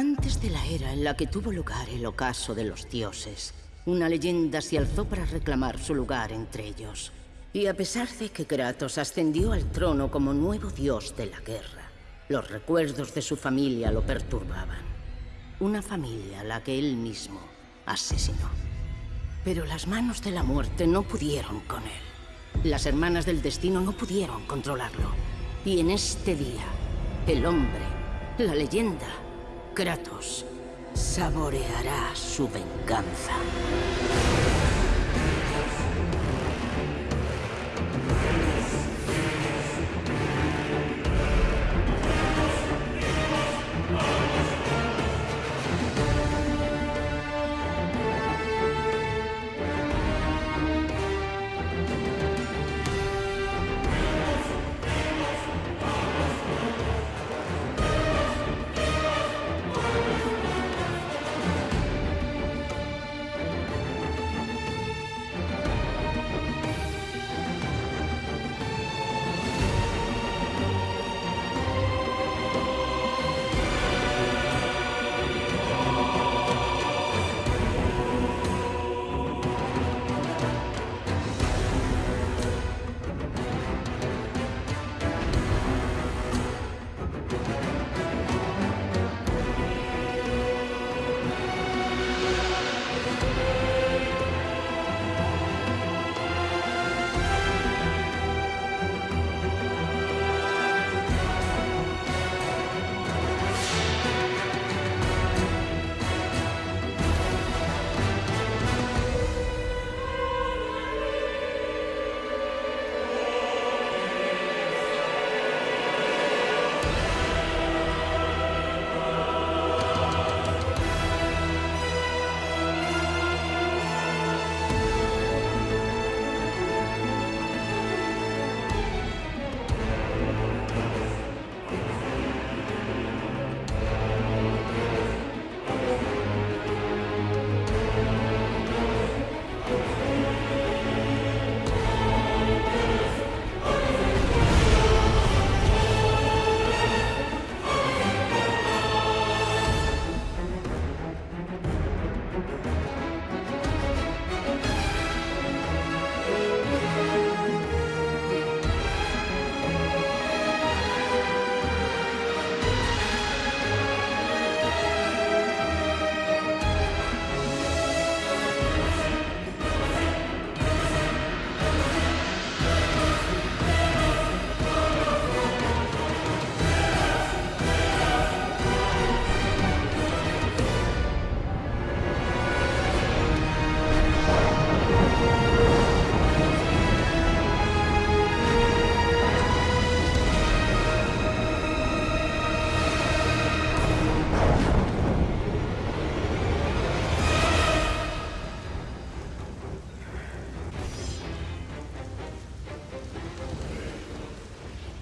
Antes de la era en la que tuvo lugar el ocaso de los dioses, una leyenda se alzó para reclamar su lugar entre ellos. Y a pesar de que Kratos ascendió al trono como nuevo dios de la guerra, los recuerdos de su familia lo perturbaban. Una familia a la que él mismo asesinó. Pero las manos de la muerte no pudieron con él. Las hermanas del destino no pudieron controlarlo. Y en este día, el hombre, la leyenda, Kratos, saboreará su venganza.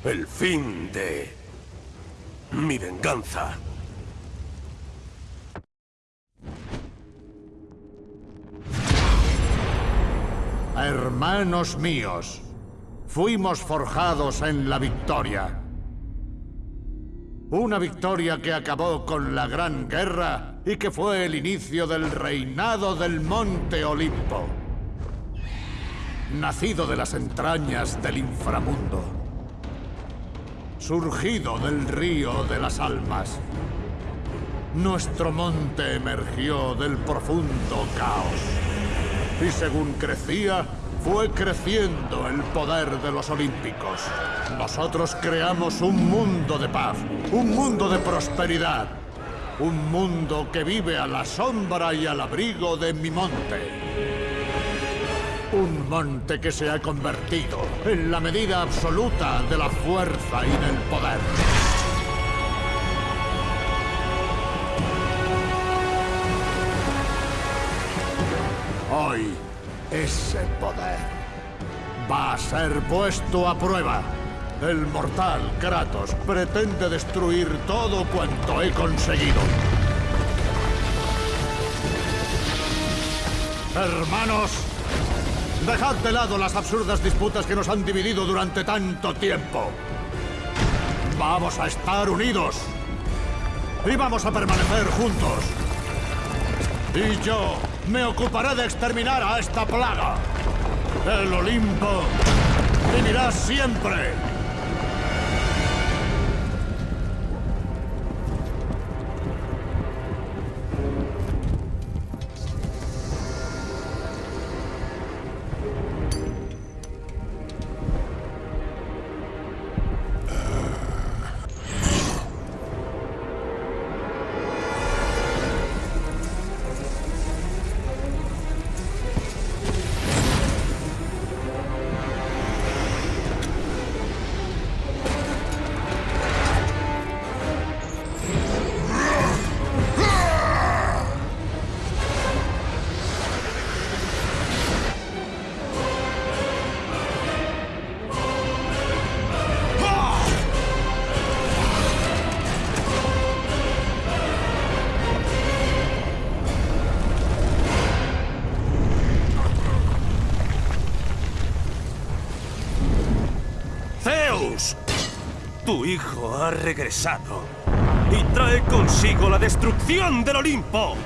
El fin de... mi venganza. Hermanos míos, fuimos forjados en la victoria. Una victoria que acabó con la Gran Guerra y que fue el inicio del reinado del Monte Olimpo. Nacido de las entrañas del inframundo. Surgido del río de las almas. Nuestro monte emergió del profundo caos. Y según crecía, fue creciendo el poder de los olímpicos. Nosotros creamos un mundo de paz, un mundo de prosperidad, un mundo que vive a la sombra y al abrigo de mi monte. Un monte que se ha convertido en la medida absoluta de la fuerza y del poder. Hoy, ese poder va a ser puesto a prueba. El mortal Kratos pretende destruir todo cuanto he conseguido. Hermanos, dejad de lado las absurdas disputas que nos han dividido durante tanto tiempo. Vamos a estar unidos. y vamos a permanecer juntos. Y yo me ocuparé de exterminar a esta plaga. El Olimpo vivirá siempre. Ha regresado y trae consigo la destrucción del Olimpo.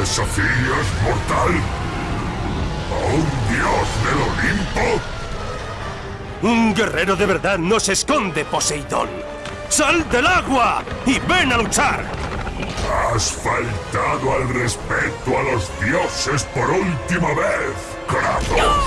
Desafías, mortal? ¿A un dios del Olimpo? Un guerrero de verdad no se esconde, Poseidón. ¡Sal del agua y ven a luchar! Has faltado al respeto a los dioses por última vez, Kratos.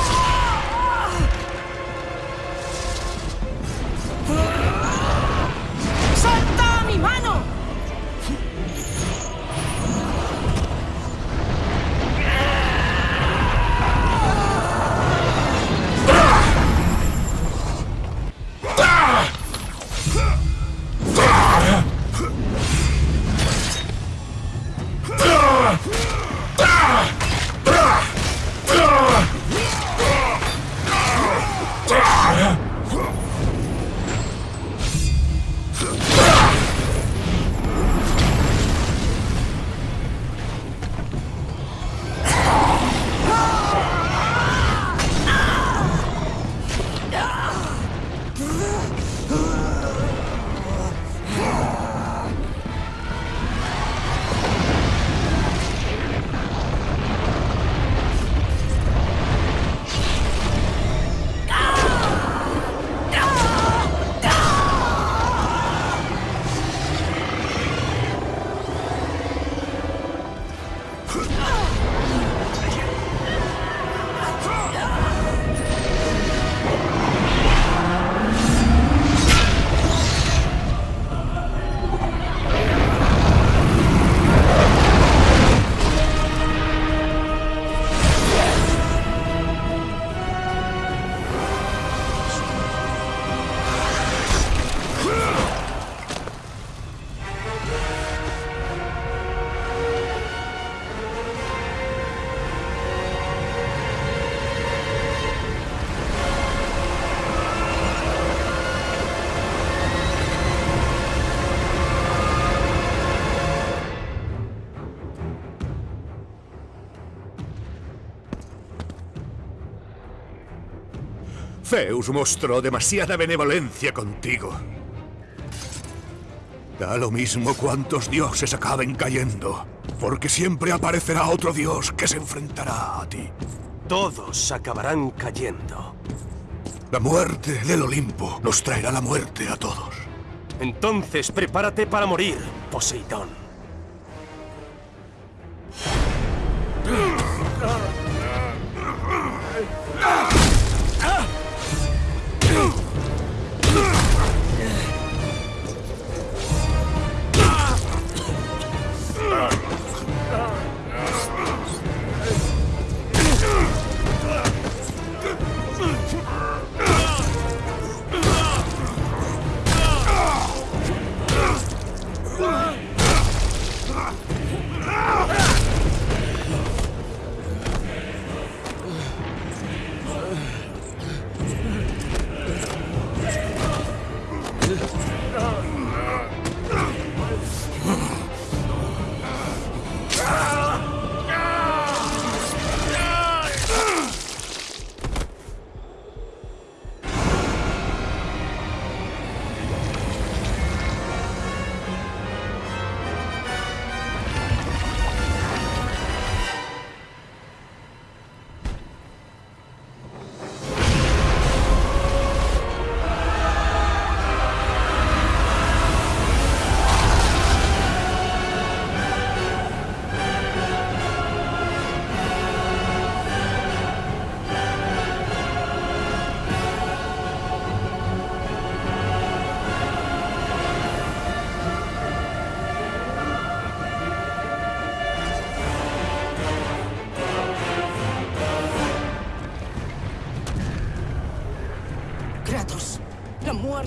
Zeus mostró demasiada benevolencia contigo. Da lo mismo cuántos dioses acaben cayendo, porque siempre aparecerá otro dios que se enfrentará a ti. Todos acabarán cayendo. La muerte del Olimpo nos traerá la muerte a todos. Entonces prepárate para morir, Poseidón.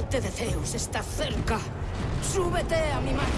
Muerte de Zeus está cerca. Súbete a mi mano.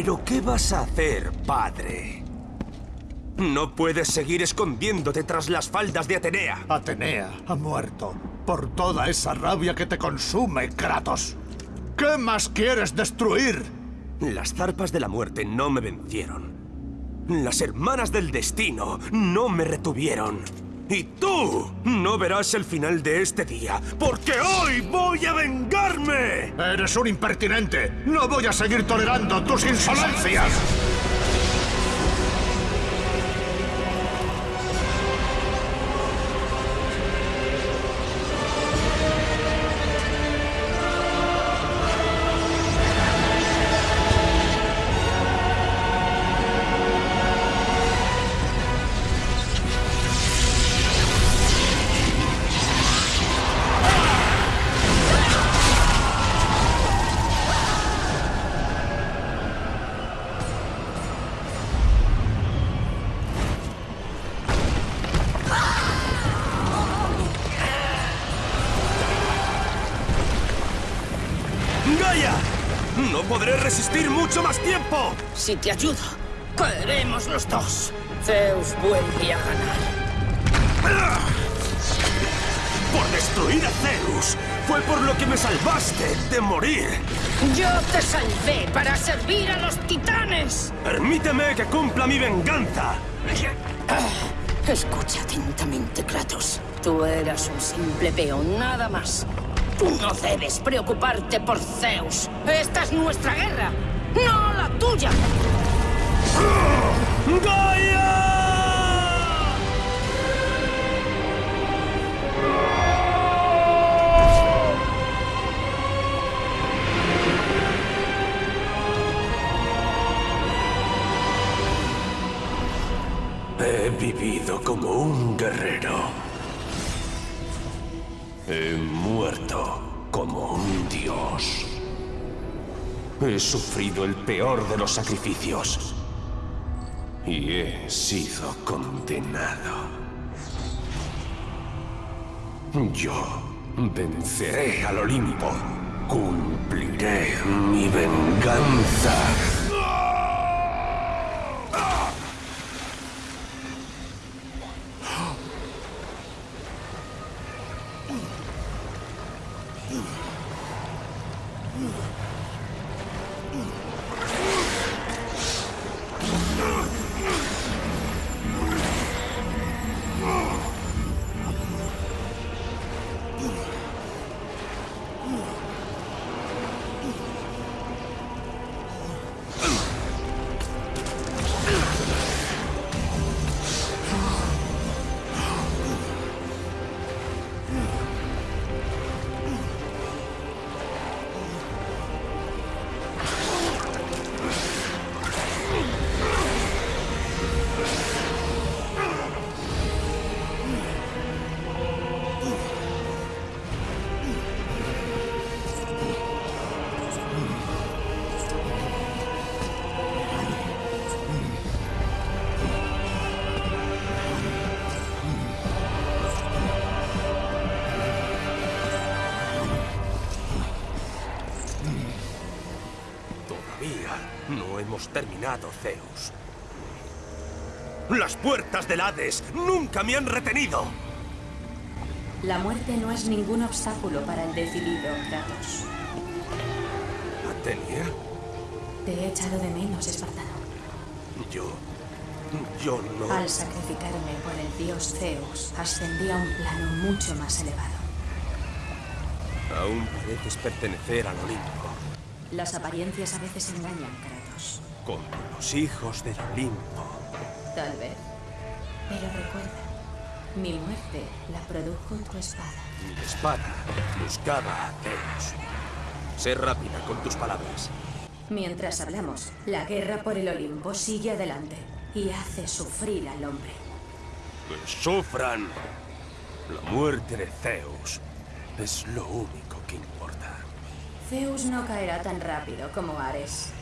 ¿Pero qué vas a hacer, padre? No puedes seguir escondiéndote tras las faldas de Atenea. Atenea ha muerto por toda esa rabia que te consume, Kratos. ¿Qué más quieres destruir? Las zarpas de la muerte no me vencieron. Las hermanas del destino no me retuvieron. Y tú no verás el final de este día, porque hoy voy a vengarme. Eres un impertinente. No voy a seguir tolerando tus insolencias. Mucho más tiempo! Si te ayudo, caeremos los dos. Zeus vuelve a ganar. ¡Por destruir a Zeus! ¡Fue por lo que me salvaste de morir! Yo te salvé para servir a los titanes. ¡Permíteme que cumpla mi venganza! Escucha atentamente, Kratos. Tú eras un simple peón, nada más. Tú no debes preocuparte por Zeus. Esta es nuestra guerra, no la tuya. ¡Gaia! He vivido como un guerrero. He muerto He sufrido el peor de los sacrificios. Y he sido condenado. Yo venceré al Olimpo. Cumpliré mi venganza. Hemos terminado, Zeus. Las puertas del Hades nunca me han retenido. La muerte no es ningún obstáculo para el decidido, Kratos. ¿Atenia? Te he echado de menos, Espartano. Yo... Yo no... Al sacrificarme por el dios Zeus, ascendí a un plano mucho más elevado. Aún pareces pertenecer al Olimpo. Las apariencias a veces engañan, Kratos. Como los hijos del Olimpo. Tal vez. Pero recuerda, mi muerte la produjo tu espada. Mi espada buscaba a Zeus. Sé rápida con tus palabras. Mientras hablamos, la guerra por el Olimpo sigue adelante y hace sufrir al hombre. Que sufran. La muerte de Zeus es lo único que importa. Zeus no caerá tan rápido como Ares.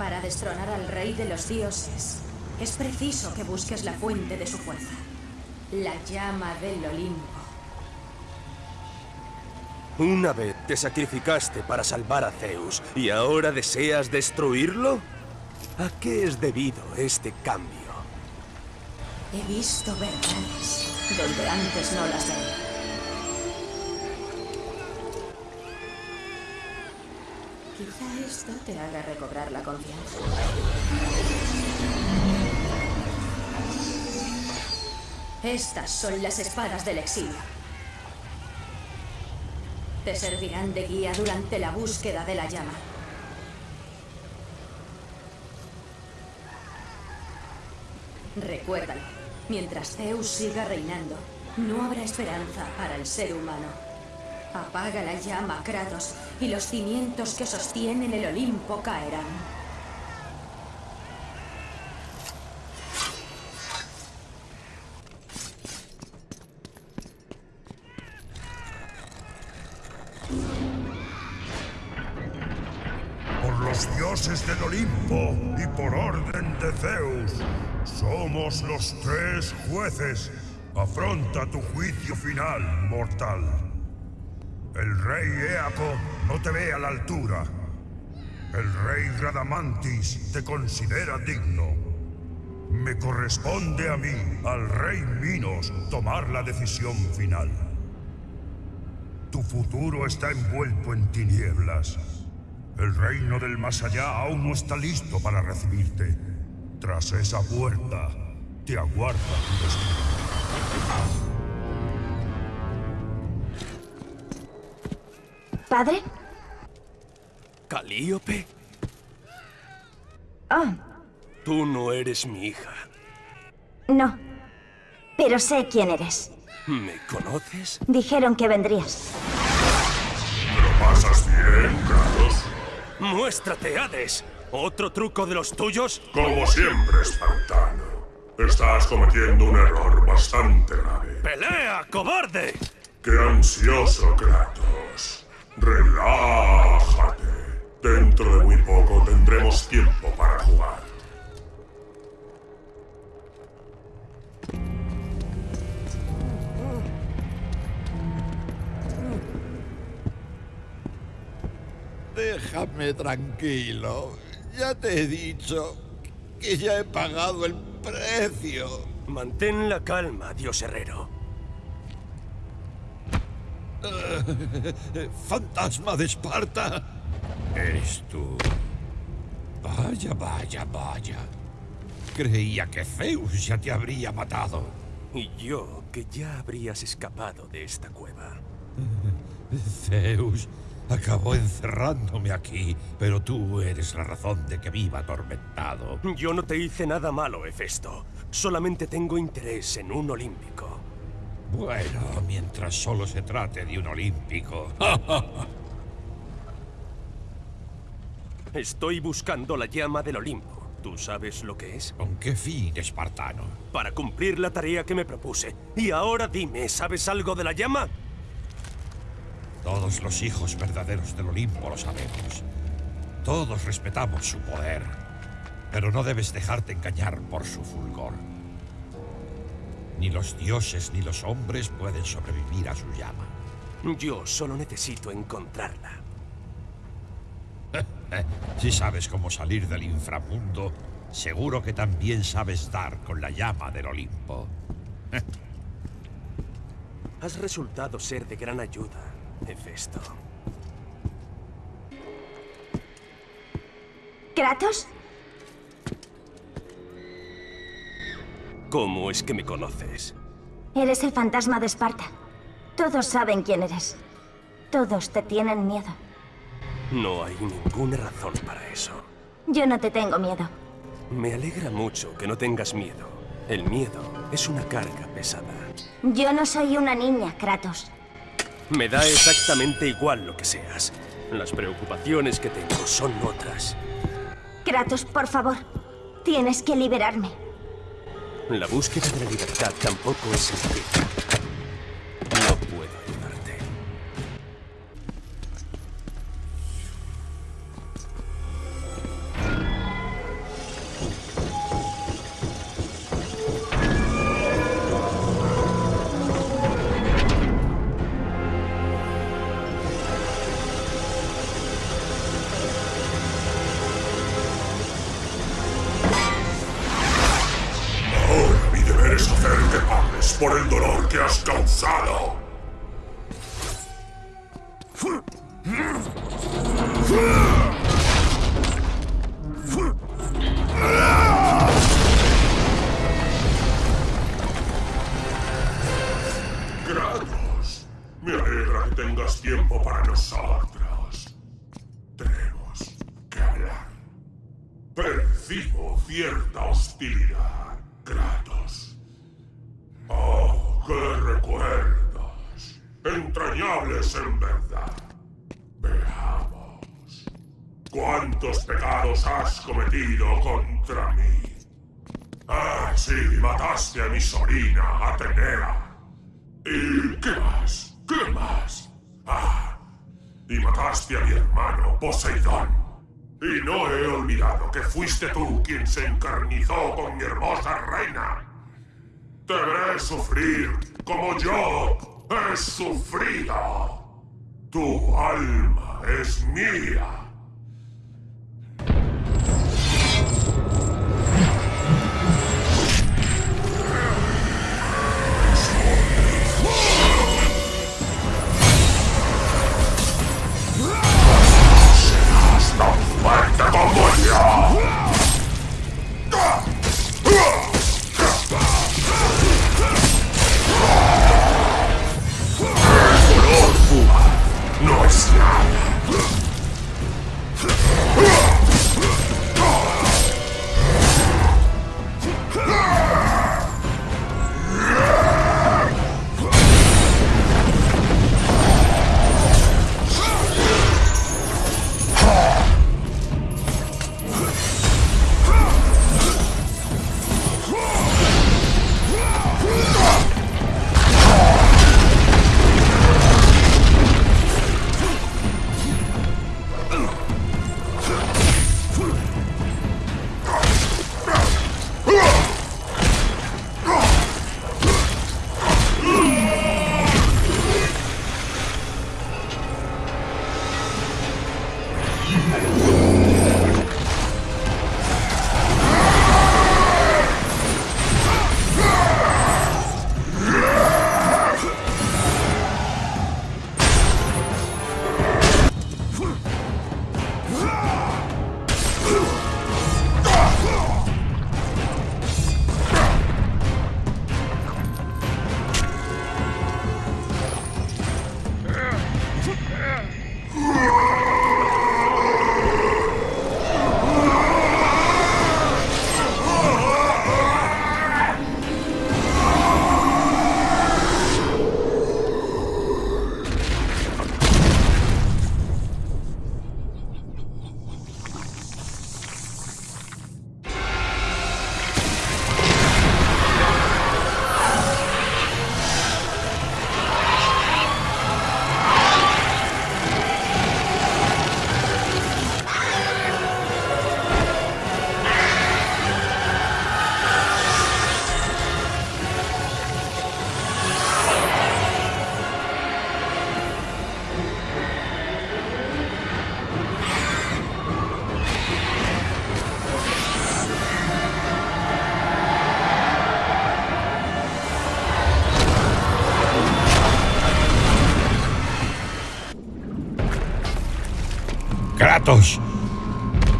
Para destronar al rey de los dioses, es preciso que busques la fuente de su fuerza. La llama del Olimpo. Una vez te sacrificaste para salvar a Zeus y ahora deseas destruirlo? ¿A qué es debido este cambio? He visto verdades donde antes no las veía. Quizá esto te haga recobrar la confianza. Estas son las espadas del exilio. Te servirán de guía durante la búsqueda de la llama. Recuérdalo, mientras Zeus siga reinando, no habrá esperanza para el ser humano. Apaga la llama, Kratos, y los cimientos que sostienen el Olimpo caerán. Por los dioses del Olimpo y por orden de Zeus, somos los tres jueces. Afronta tu juicio final, mortal. El rey Éaco no te ve a la altura. El rey Radamantis te considera digno. Me corresponde a mí, al rey Minos, tomar la decisión final. Tu futuro está envuelto en tinieblas. El reino del más allá aún no está listo para recibirte. Tras esa puerta, te aguarda tu destino. ¿Padre? ¿Calíope? Oh, Tú no eres mi hija. no. Pero sé quién eres. ¿Me conoces? Dijeron que vendrías. ¿Lo pasas bien, Kratos? ¡Muéstrate, Hades! ¿Otro truco de los tuyos? Como siempre, espartano. Estás cometiendo un error bastante grave. ¡Pelea, cobarde! ¡Qué ansioso, Kratos! Relájate. Dentro de muy poco tendremos tiempo para jugar. Déjame tranquilo. Ya te he dicho que ya he pagado el precio. Mantén la calma, dios herrero. ¡Fantasma de Esparta! Eres tú. Vaya, vaya, vaya. Creía que Zeus ya te habría matado. Y yo, que ya habrías escapado de esta cueva. Zeus acabó encerrándome aquí, pero tú eres la razón de que viva atormentado. Yo no te hice nada malo, Hefesto. Solamente tengo interés en un olímpico. Bueno, mientras solo se trate de un olímpico. Estoy buscando la llama del Olimpo. ¿Tú sabes lo que es? ¿Con qué fin, espartano? Para cumplir la tarea que me propuse. Y ahora dime, ¿sabes algo de la llama? Todos los hijos verdaderos del Olimpo lo sabemos. Todos respetamos su poder. Pero no debes dejarte engañar por su fulgor. Ni los dioses ni los hombres pueden sobrevivir a su llama. Yo solo necesito encontrarla. Si sabes cómo salir del inframundo, seguro que también sabes dar con la llama del Olimpo. Has resultado ser de gran ayuda, Hefesto. ¿Kratos? ¿Cómo es que me conoces? Eres el fantasma de Esparta. Todos saben quién eres. Todos te tienen miedo. No hay ninguna razón para eso. Yo no te tengo miedo. Me alegra mucho que no tengas miedo. El miedo es una carga pesada. Yo no soy una niña, Kratos. Me da exactamente igual lo que seas. Las preocupaciones que tengo son otras. Kratos, por favor. Tienes que liberarme. La búsqueda de la libertad tampoco es sencilla. Ah, sí, mataste a mi sobrina, Atenea. ¿Y qué más? ¿Qué más? Ah, y mataste a mi hermano, Poseidón. Y no he olvidado que fuiste tú quien se encarnizó con mi hermosa reina. Te veré sufrir como yo he sufrido. Tu alma es mía.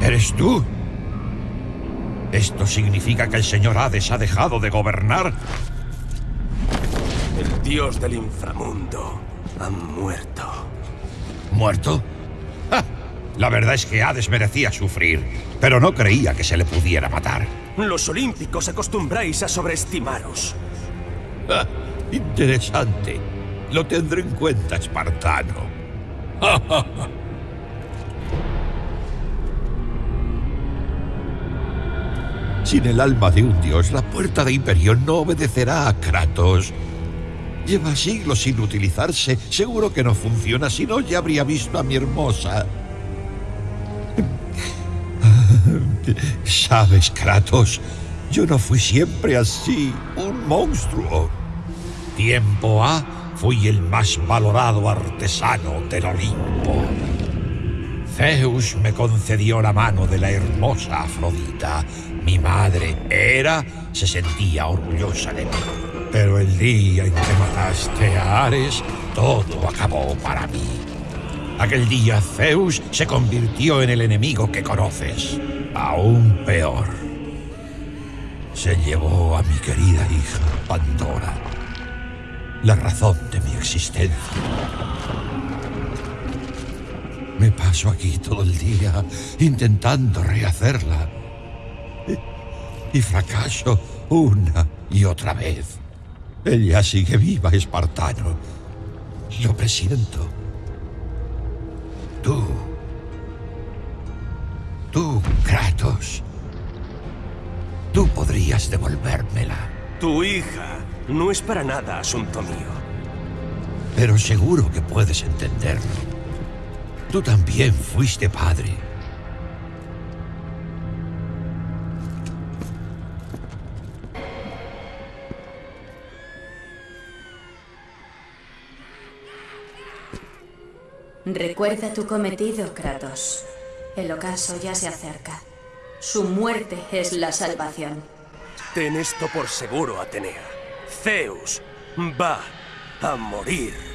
¿Eres tú? ¿Esto significa que el señor Hades ha dejado de gobernar? El dios del inframundo ha muerto. ¿Muerto? ¡Ja! La verdad es que Hades merecía sufrir, pero no creía que se le pudiera matar. Los olímpicos acostumbráis a sobreestimaros. ¡Ja! Interesante. Lo tendré en cuenta, espartano. Sin el alma de un dios, la puerta de Imperión no obedecerá a Kratos. Lleva siglos sin utilizarse. Seguro que no funciona, si no ya habría visto a mi hermosa. Sabes, Kratos, yo no fui siempre así, un monstruo. Tiempo A fui el más valorado artesano del Olimpo. Zeus me concedió la mano de la hermosa Afrodita. Mi madre, Hera, se sentía orgullosa de mí. Pero el día en que mataste a Ares, todo acabó para mí. Aquel día Zeus se convirtió en el enemigo que conoces. Aún peor. Se llevó a mi querida hija, Pandora. La razón de mi existencia. Me paso aquí todo el día intentando rehacerla. Y, fracaso una y otra vez. Ella sigue viva, espartano. Lo presiento. Tú. Tú, Kratos. Tú podrías devolvérmela. Tu hija no es para nada asunto mío. Pero seguro que puedes entenderlo. Tú también fuiste padre. Recuerda tu cometido, Kratos. El ocaso ya se acerca. Su muerte es la salvación. Ten esto por seguro, Atenea. Zeus va a morir.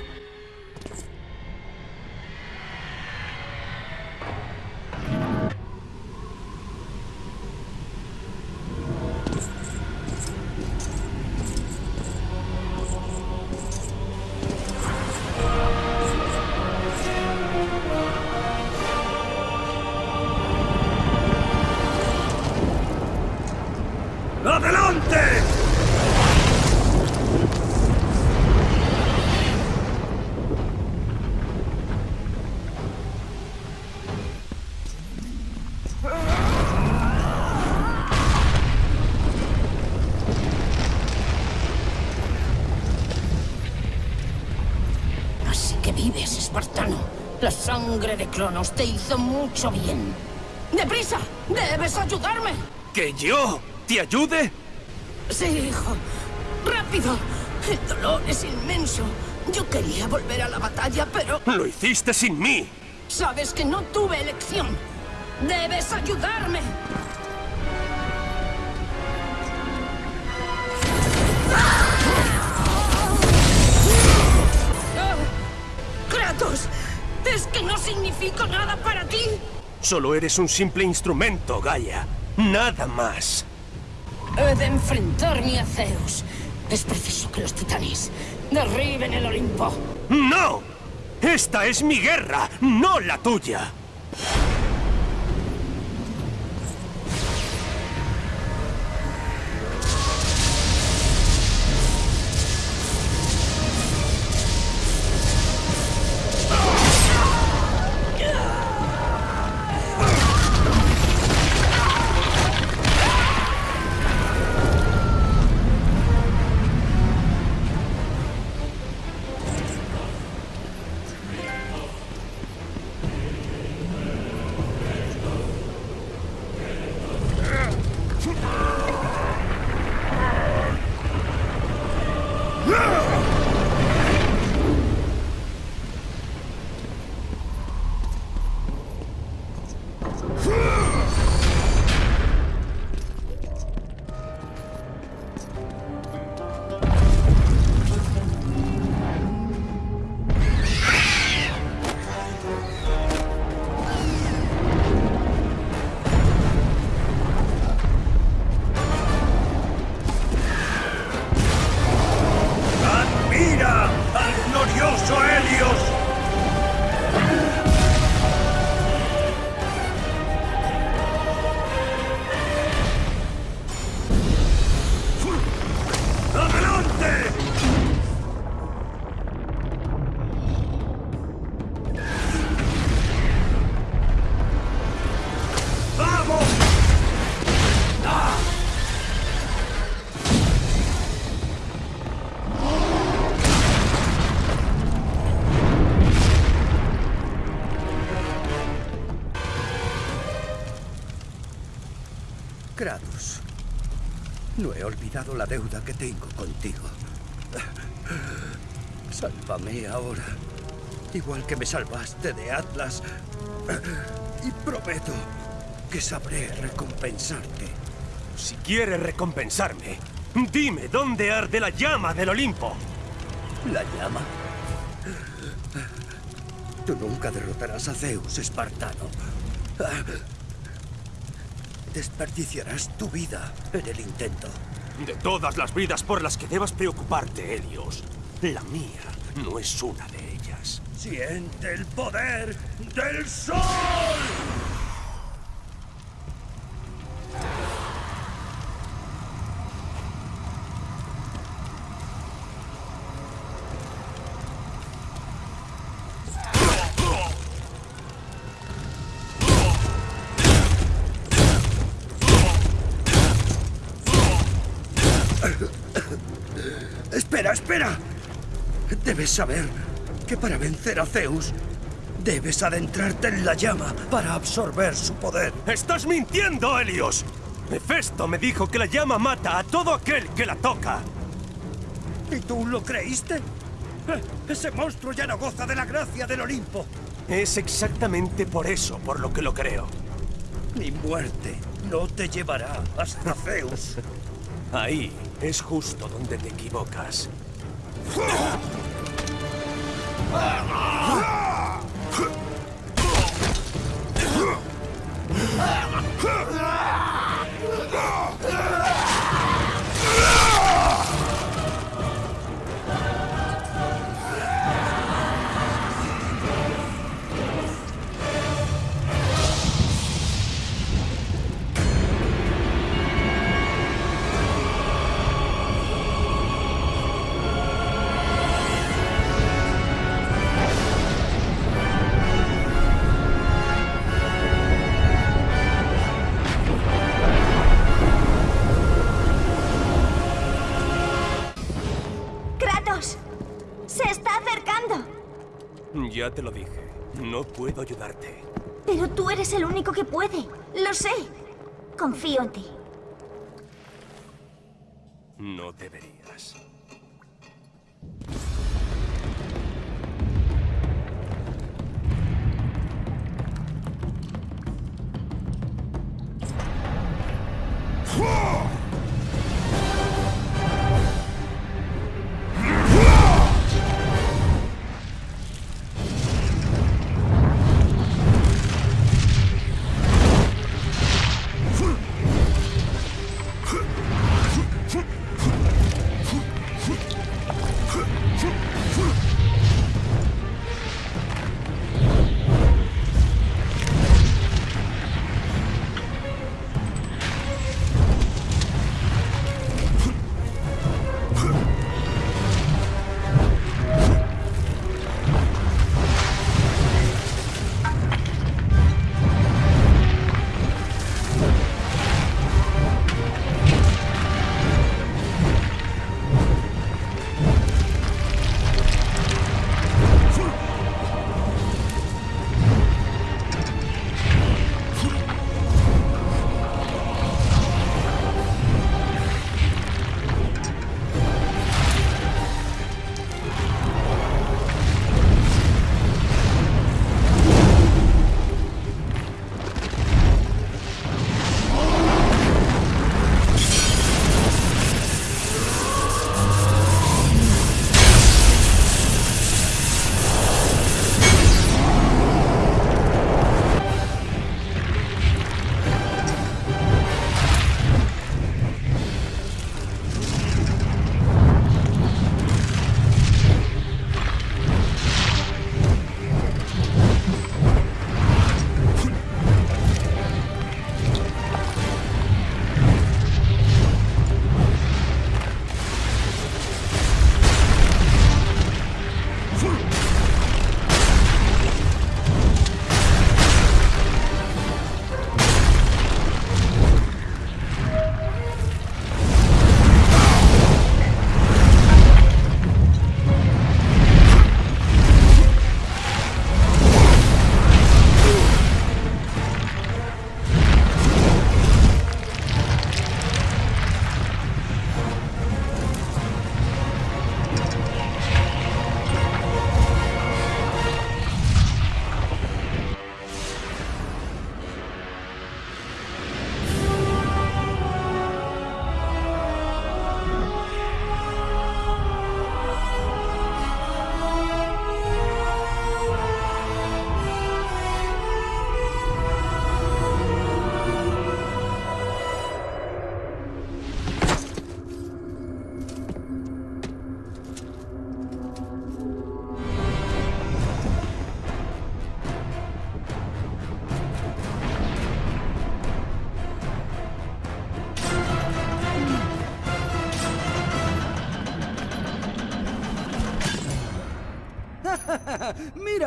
Cronos te hizo mucho bien. ¡Deprisa! ¡Debes ayudarme! ¿Que yo te ayude? Sí, hijo. ¡Rápido! El dolor es inmenso. Yo quería volver a la batalla, pero... Lo hiciste sin mí. Sabes que no tuve elección. ¡Debes ayudarme! Significo nada para ti? Solo eres un simple instrumento, Gaia. Nada más. He de enfrentarme a Zeus. Es preciso que los titanes derriben el Olimpo. ¡No! Esta es mi guerra, no la tuya. Olvidado la deuda que tengo contigo. Sálvame ahora, igual que me salvaste de Atlas. Y prometo que sabré recompensarte. Si quieres recompensarme, Dime, ¿dónde arde la llama del Olimpo? ¿La llama? Tú nunca derrotarás a Zeus, espartano. Desperdiciarás tu vida en el intento. De todas las vidas por las que debas preocuparte, Helios, la mía no es una de ellas. Siente el poder del sol. Saber que para vencer a Zeus, debes adentrarte en la llama para absorber su poder. ¡Estás mintiendo, Helios! Hefesto me dijo que la llama mata a todo aquel que la toca. ¿Y tú lo creíste? Eh, Ese monstruo ya no goza de la gracia del Olimpo. Es exactamente por eso por lo que lo creo. Mi muerte no te llevará hasta Zeus. Ahí es justo donde te equivocas. Ah! Ya te lo dije. No puedo ayudarte. Pero tú eres el único que puede. Lo sé. Confío en ti. No deberías.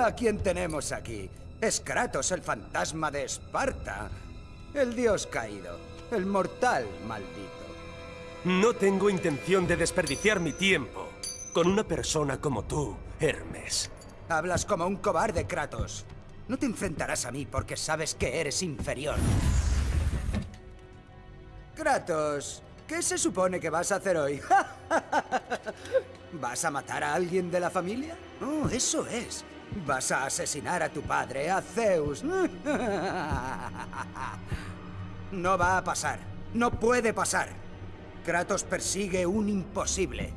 A quién tenemos aquí. Es Kratos, el fantasma de Esparta. El dios caído. El mortal maldito. No tengo intención de desperdiciar mi tiempo con una persona como tú, Hermes. Hablas como un cobarde, Kratos. No te enfrentarás a mí porque sabes que eres inferior. Kratos, ¿qué se supone que vas a hacer hoy? ¿Vas a matar a alguien de la familia? Oh, eso es. Vas a asesinar a tu padre, a Zeus. No va a pasar. No puede pasar. Kratos persigue un imposible.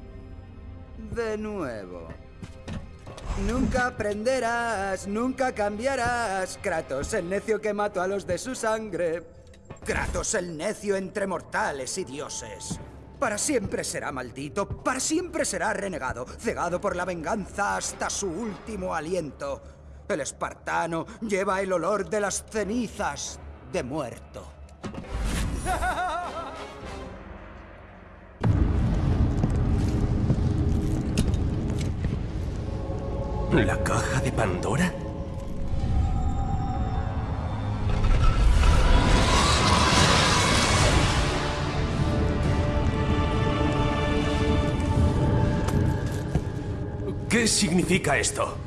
De nuevo. Nunca aprenderás, nunca cambiarás. Kratos, el necio que mató a los de su sangre. Kratos, el necio entre mortales y dioses. Para siempre será maldito, para siempre será renegado, cegado por la venganza hasta su último aliento. El espartano lleva el olor de las cenizas de muerto. ¿La caja de Pandora? ¿Qué significa esto?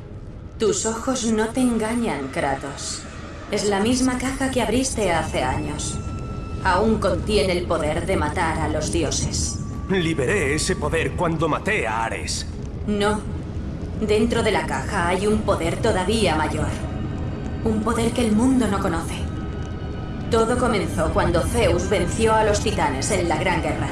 Tus ojos no te engañan, Kratos. Es la misma caja que abriste hace años. Aún contiene el poder de matar a los dioses. Liberé ese poder cuando maté a Ares. No. Dentro de la caja hay un poder todavía mayor. Un poder que el mundo no conoce. Todo comenzó cuando Zeus venció a los titanes en la Gran Guerra.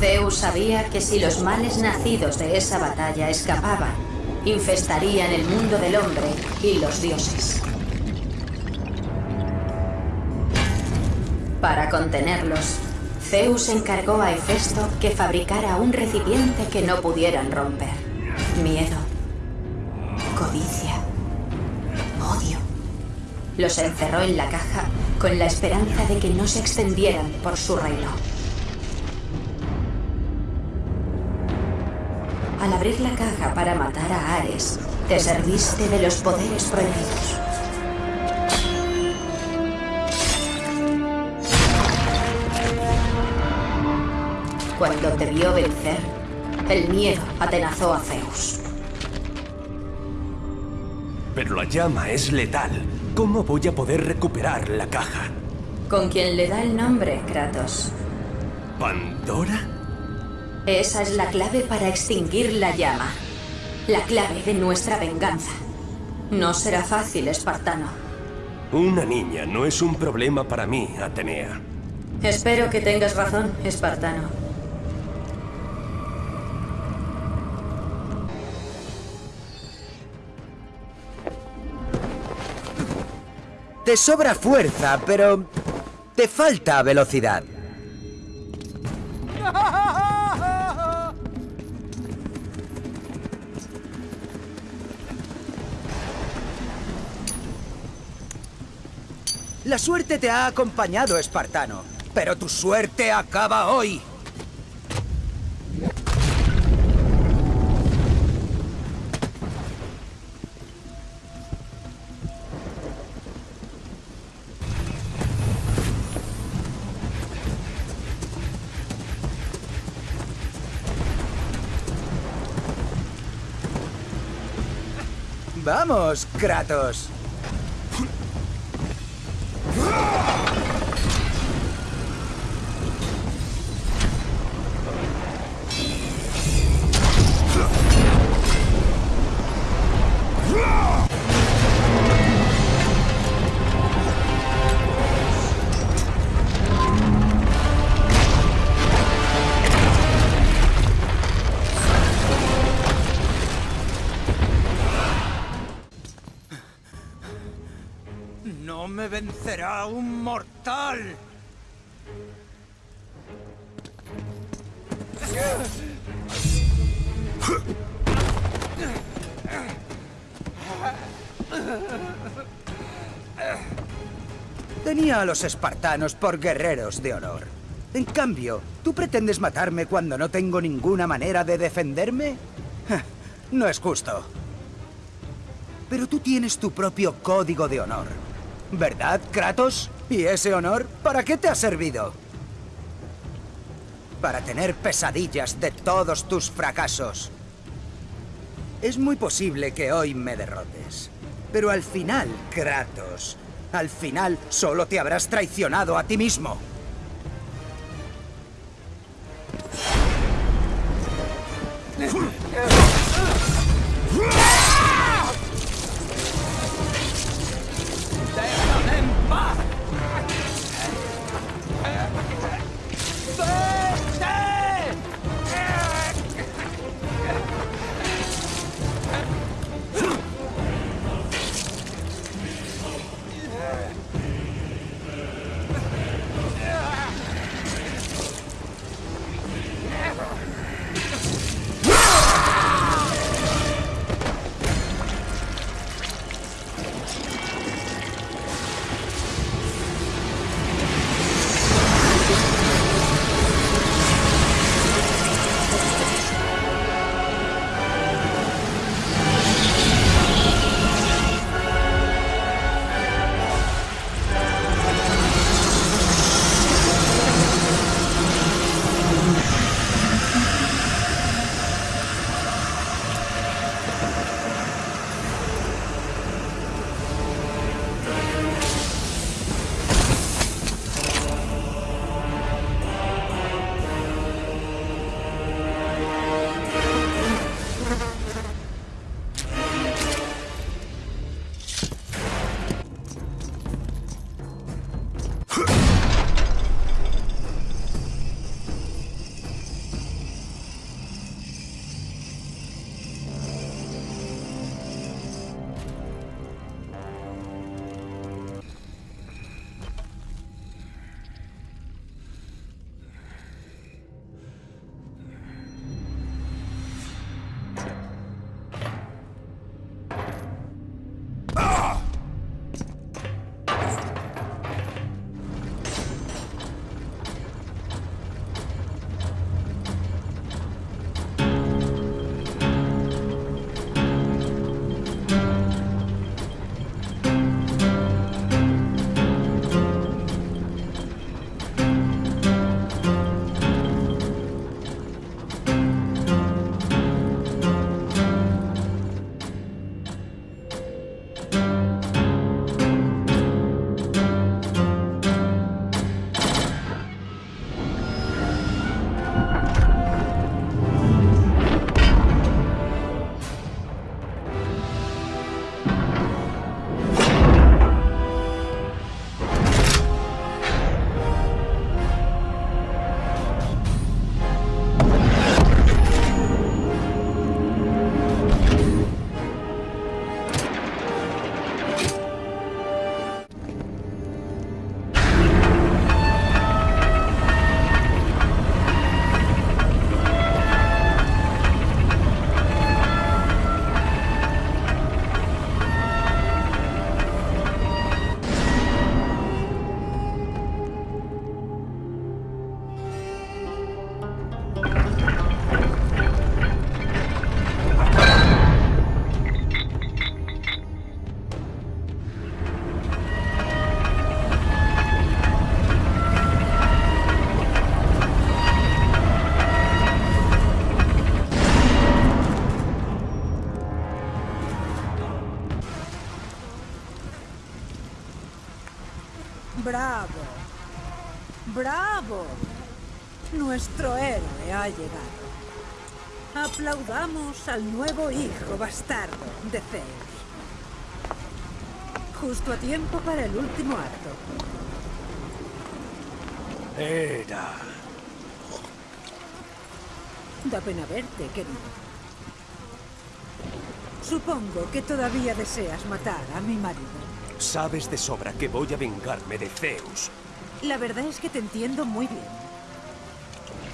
Zeus sabía que si los males nacidos de esa batalla escapaban, infestarían el mundo del hombre y los dioses. Para contenerlos, Zeus encargó a Hefesto que fabricara un recipiente que no pudieran romper. Miedo, codicia, odio. Los encerró en la caja con la esperanza de que no se extendieran por su reino. Al abrir la caja para matar a Ares, te serviste de los poderes prohibidos. Cuando te vio vencer, el miedo atenazó a Zeus. Pero la llama es letal. ¿Cómo voy a poder recuperar la caja? Con quien le da el nombre, Kratos. ¿Pandora? Esa es la clave para extinguir la llama. La clave de nuestra venganza. No será fácil, espartano. Una niña no es un problema para mí, Atenea. Espero que tengas razón, espartano. Te sobra fuerza, pero te falta velocidad. La suerte te ha acompañado, espartano, pero tu suerte acaba hoy. Vamos, Kratos. A los espartanos por guerreros de honor. En cambio, ¿tú pretendes matarme cuando no tengo ninguna manera de defenderme? No es justo. Pero tú tienes tu propio código de honor. ¿Verdad, Kratos? ¿Y ese honor para qué te ha servido? Para tener pesadillas de todos tus fracasos. Es muy posible que hoy me derrotes. Pero al final, Kratos, al final solo te habrás traicionado a ti mismo. ¡Bravo! ¡Bravo! Nuestro héroe ha llegado. Aplaudamos al nuevo hijo bastardo de Zeus. Justo a tiempo para el último acto. Era. Da pena verte, querido. Supongo que todavía deseas matar a mi marido. Sabes de sobra que voy a vengarme de Zeus. La verdad es que te entiendo muy bien.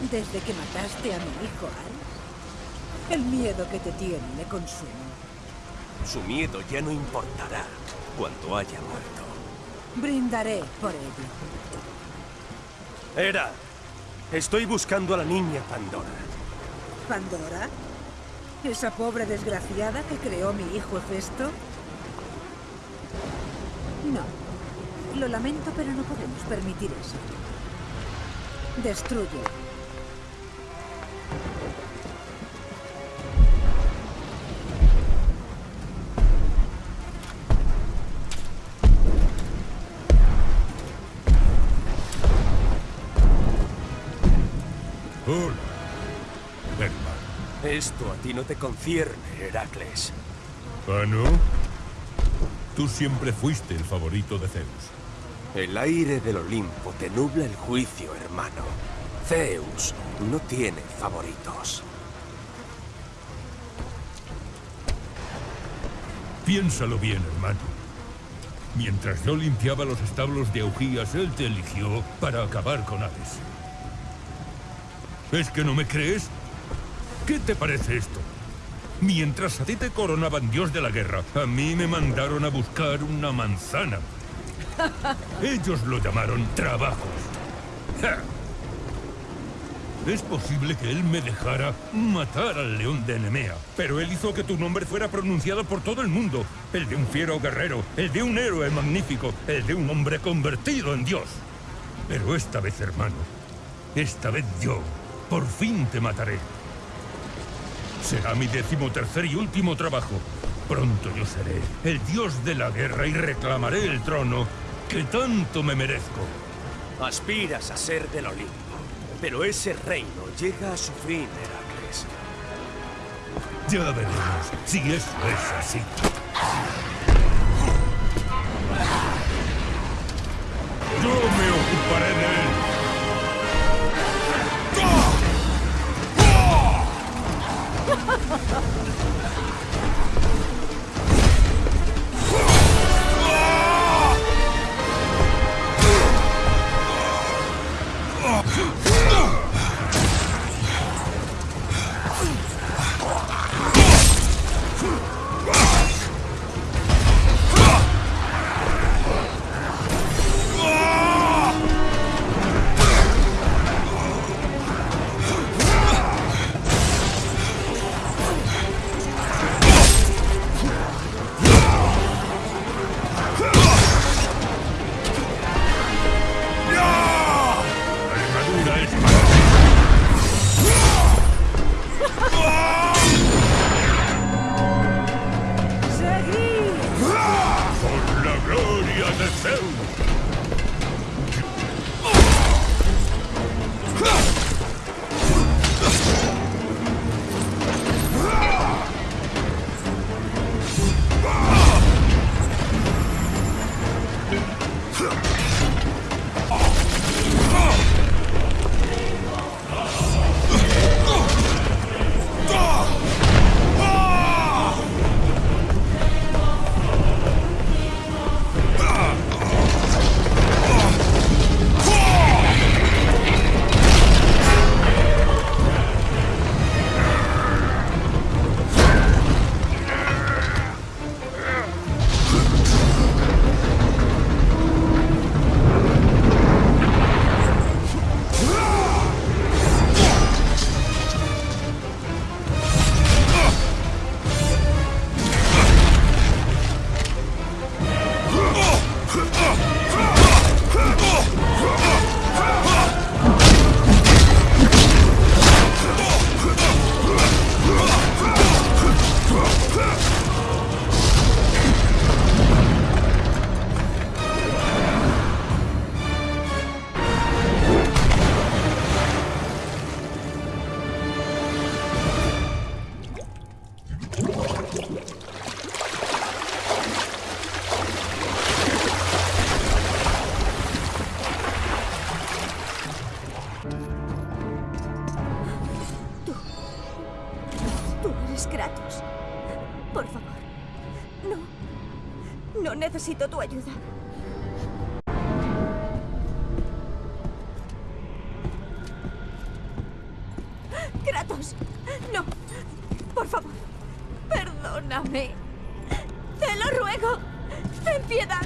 Desde que mataste a mi hijo, Ares, el miedo que te tiene le consume. Su miedo ya no importará cuando haya muerto. Brindaré por ello. Era, estoy buscando a la niña Pandora. ¿Pandora? ¿Esa pobre desgraciada que creó mi hijo Festo? No. Lo lamento, pero no podemos permitir eso. Destruye. Hola. Esto a ti no te concierne, Heracles. ¿Ah, no? Tú siempre fuiste el favorito de Zeus. El aire del Olimpo te nubla el juicio, hermano. Zeus no tiene favoritos. Piénsalo bien, hermano. Mientras yo limpiaba los establos de Augías, él te eligió para acabar con Hades. ¿Es que no me crees? ¿Qué te parece esto? Mientras a ti te coronaban dios de la guerra, a mí me mandaron a buscar una manzana. Ellos lo llamaron trabajos. Es posible que él me dejara matar al león de Nemea, pero él hizo que tu nombre fuera pronunciado por todo el mundo. El de un fiero guerrero, el de un héroe magnífico, el de un hombre convertido en Dios. Pero esta vez, hermano, esta vez yo, por fin te mataré. Será mi decimotercer y último trabajo. Pronto yo seré el dios de la guerra y reclamaré el trono que tanto me merezco. Aspiras a ser del Olimpo, pero ese reino llega a su fin, Heracles. Ya veremos si eso es así. Yo me ocuparé de él. ハハハハ! Necesito tu ayuda. Kratos. No. Por favor. Perdóname. Te lo ruego. Ten piedad.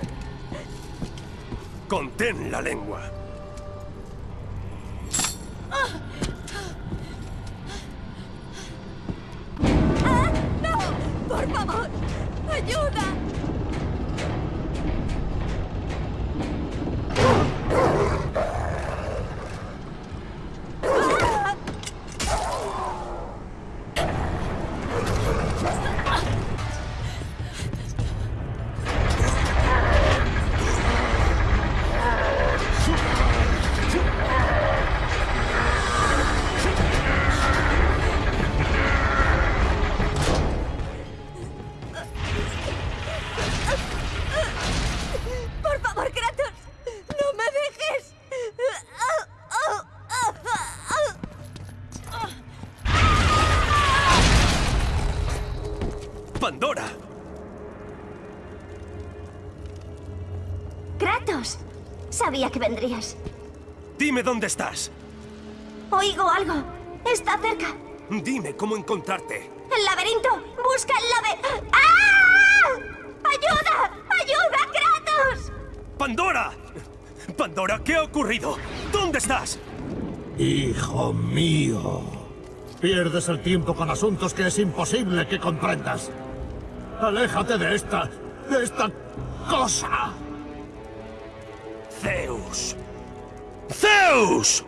Contén la lengua. ¡Ah! ¡No! ¡Por favor! ¡Ayuda! Vendrías. Dime dónde estás. Oigo algo. Está cerca. Dime cómo encontrarte. ¡El laberinto! ¡Busca el labe... ¡Ah! ¡Ayuda! ¡Ayuda, Kratos! ¡Pandora! ¡Pandora, qué ha ocurrido! ¿Dónde estás? Hijo mío. Pierdes el tiempo con asuntos que es imposible que comprendas. Aléjate de esta... de esta cosa. ¡Zeus!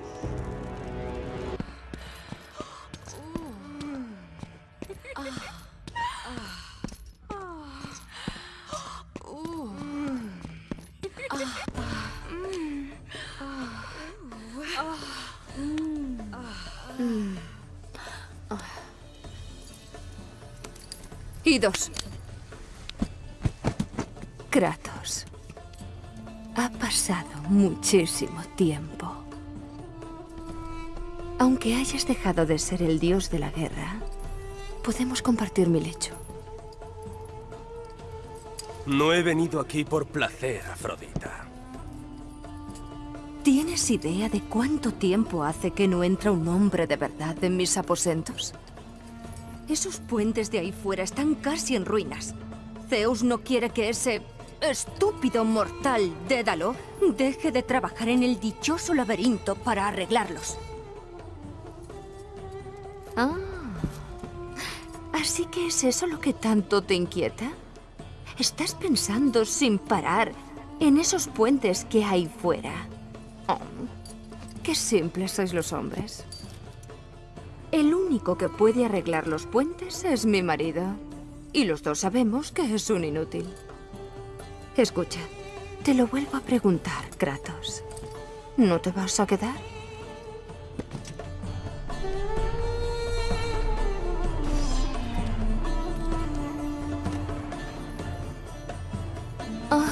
Idos. Kratos. Ha pasado muchísimo tiempo. Aunque hayas dejado de ser el dios de la guerra, podemos compartir mi lecho. No he venido aquí por placer, Afrodita. ¿Tienes idea de cuánto tiempo hace que no entra un hombre de verdad en mis aposentos? Esos puentes de ahí fuera están casi en ruinas. Zeus no quiere que ese estúpido mortal Dédalo deje de trabajar en el dichoso laberinto para arreglarlos. Ah. ¿Así que es eso lo que tanto te inquieta? ¿Estás pensando sin parar en esos puentes que hay fuera? Qué simples sois los hombres. El único que puede arreglar los puentes es mi marido. Y los dos sabemos que es un inútil. Escucha, te lo vuelvo a preguntar, Kratos. ¿No te vas a quedar? Ah,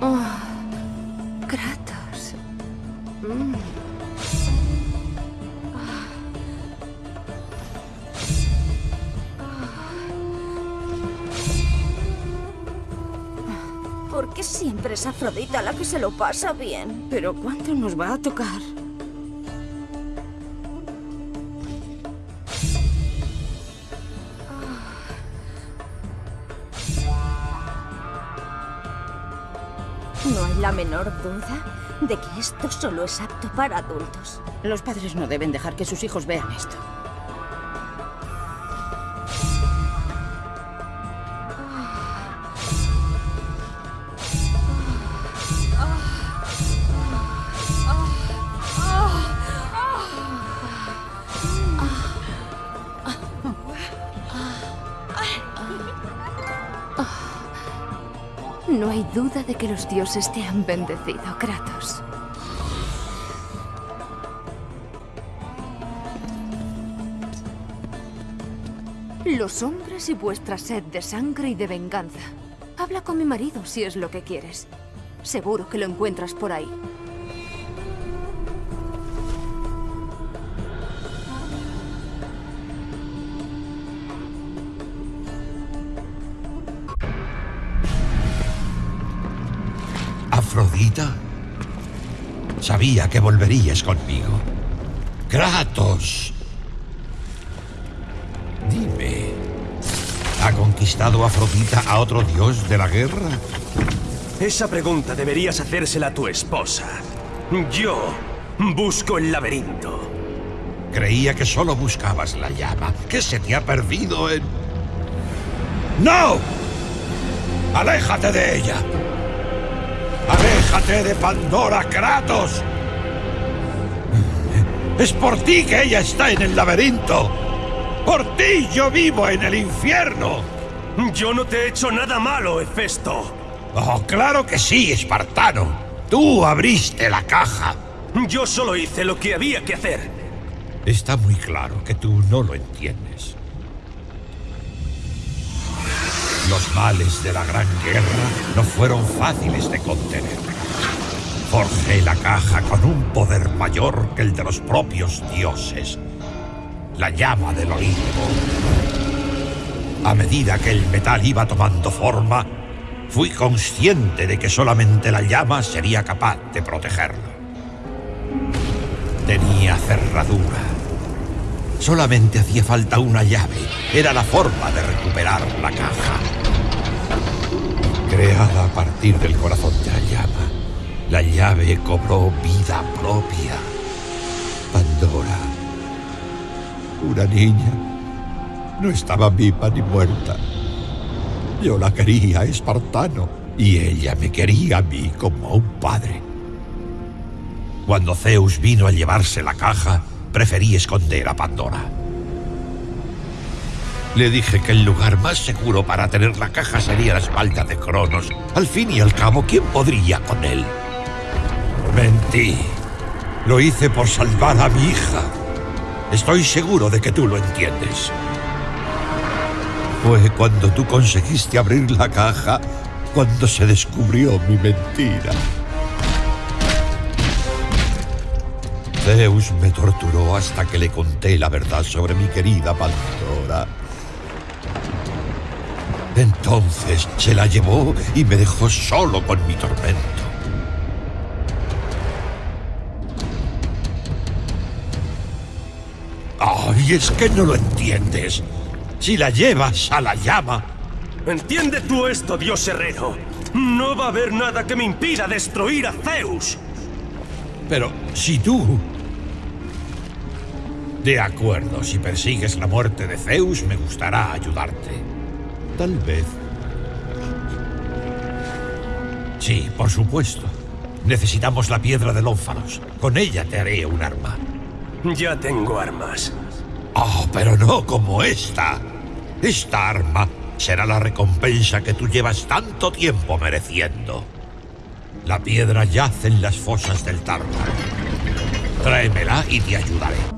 ah, Kratos. Mm. ¿Por qué siempre es Afrodita la que se lo pasa bien? Pero ¿cuánto nos va a tocar? La menor duda de que esto solo es apto para adultos. Los padres no deben dejar que sus hijos vean esto. Duda de que los dioses te han bendecido, Kratos. Los hombres y vuestra sed de sangre y de venganza. Habla con mi marido si es lo que quieres. Seguro que lo encuentras por ahí. Sabía que volverías conmigo. Kratos. Dime, ¿ha conquistado Afrodita a otro dios de la guerra? Esa pregunta deberías hacérsela a tu esposa. Yo busco el laberinto. Creía que solo buscabas la llama. ¿Qué se te ha perdido en...? ¡No! ¡Aléjate de ella! ¡Aléjate de Pandora, Kratos! Es por ti que ella está en el laberinto. Por ti yo vivo en el infierno. Yo no te he hecho nada malo, Hefesto. Oh, claro que sí, espartano. Tú abriste la caja. Yo solo hice lo que había que hacer. Está muy claro que tú no lo entiendes. Los males de la Gran Guerra no fueron fáciles de contener. Forjé la caja con un poder mayor que el de los propios dioses. La llama del Olimpo. A medida que el metal iba tomando forma, fui consciente de que solamente la llama sería capaz de protegerlo. Tenía cerradura. Solamente hacía falta una llave. Era la forma de recuperar la caja. Creada a partir del corazón de la llama, la llave cobró vida propia. Pandora, una niña, no estaba viva ni muerta. Yo la quería, espartano, y ella me quería a mí como a un padre. Cuando Zeus vino a llevarse la caja, preferí esconder a Pandora. Le dije que el lugar más seguro para tener la caja sería la espalda de Cronos. Al fin y al cabo, ¿quién podría con él? Mentí. Lo hice por salvar a mi hija. Estoy seguro de que tú lo entiendes. Fue cuando tú conseguiste abrir la caja cuando se descubrió mi mentira. Zeus me torturó hasta que le conté la verdad sobre mi querida Pandora. Entonces se la llevó y me dejó solo con mi tormento. ¡Ay, es que no lo entiendes! Si la llevas a la llama... Entiende tú esto, dios herrero. No va a haber nada que me impida destruir a Zeus. Pero si tú... De acuerdo, si persigues la muerte de Zeus, me gustará ayudarte. Tal vez. Sí, por supuesto. Necesitamos la piedra de Ónfalos. Con ella te haré un arma. Ya tengo armas. Oh, pero no como esta. Esta arma será la recompensa que tú llevas tanto tiempo mereciendo. La piedra yace en las fosas del Tártaro. Tráemela y te ayudaré.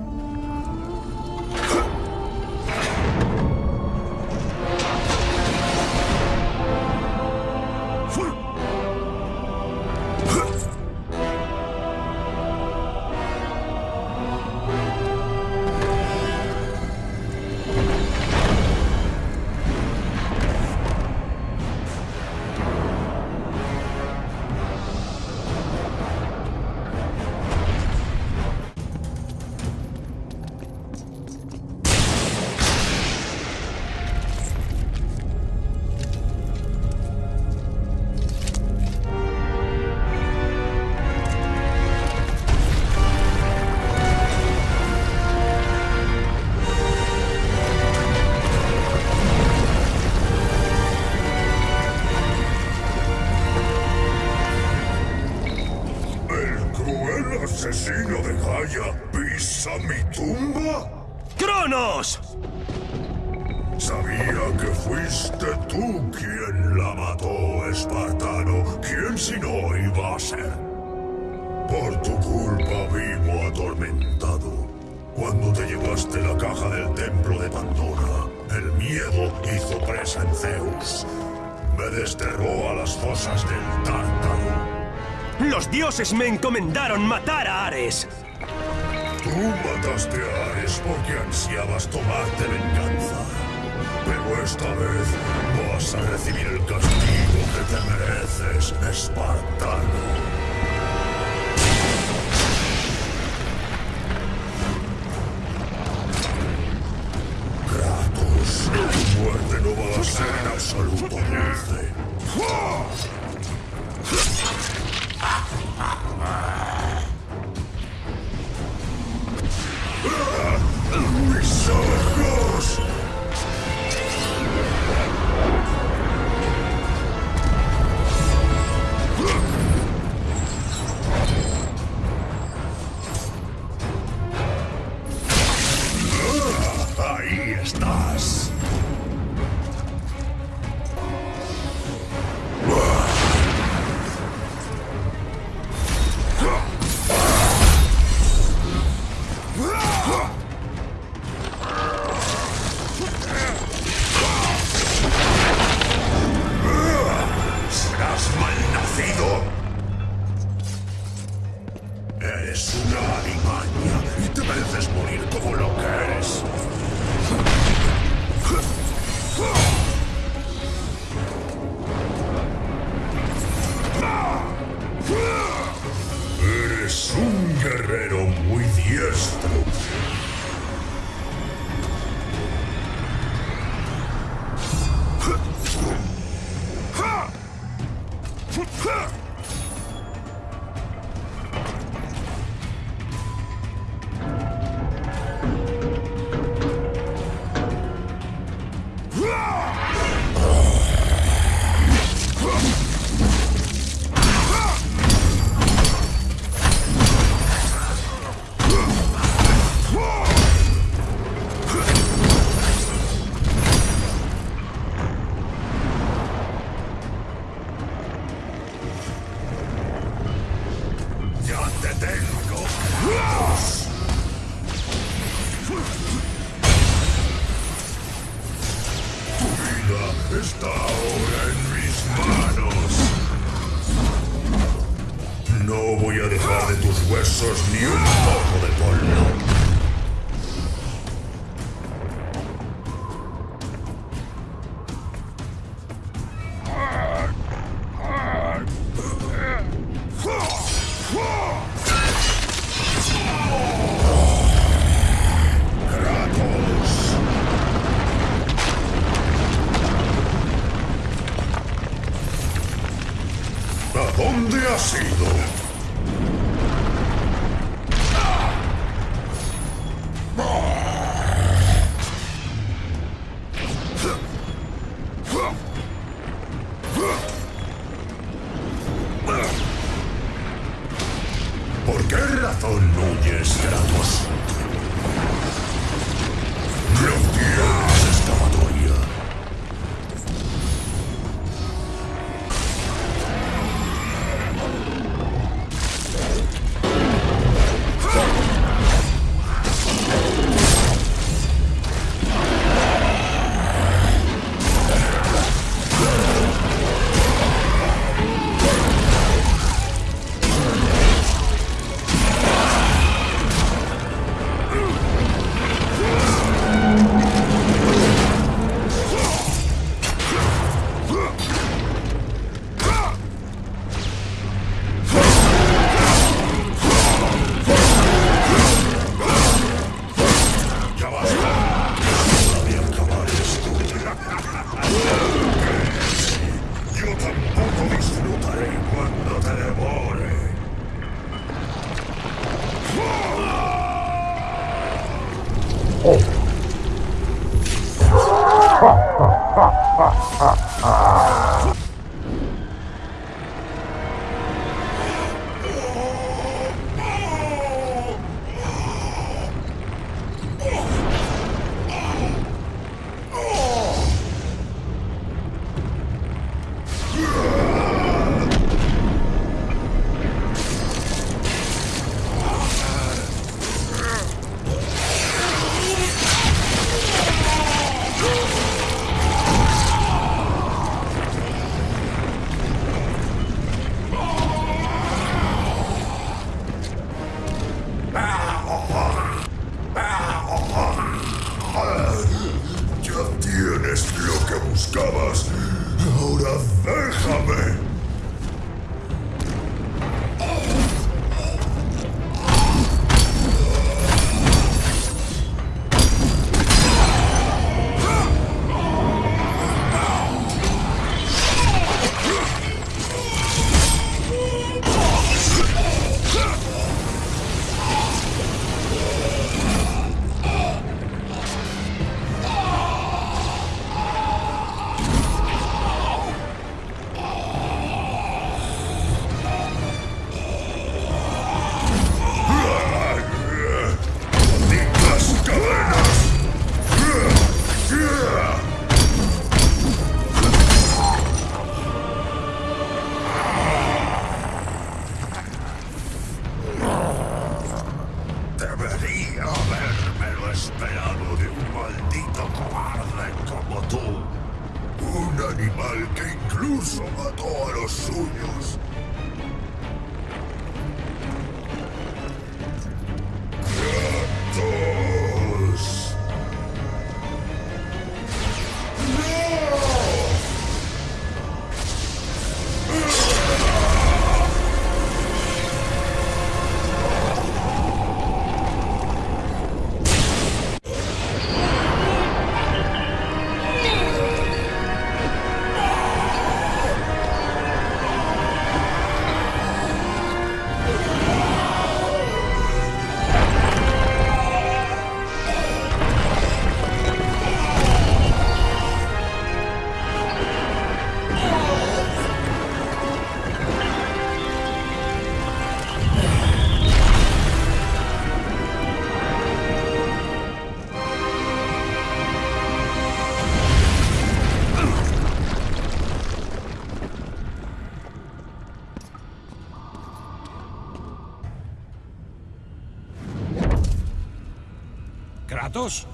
¿Kratos?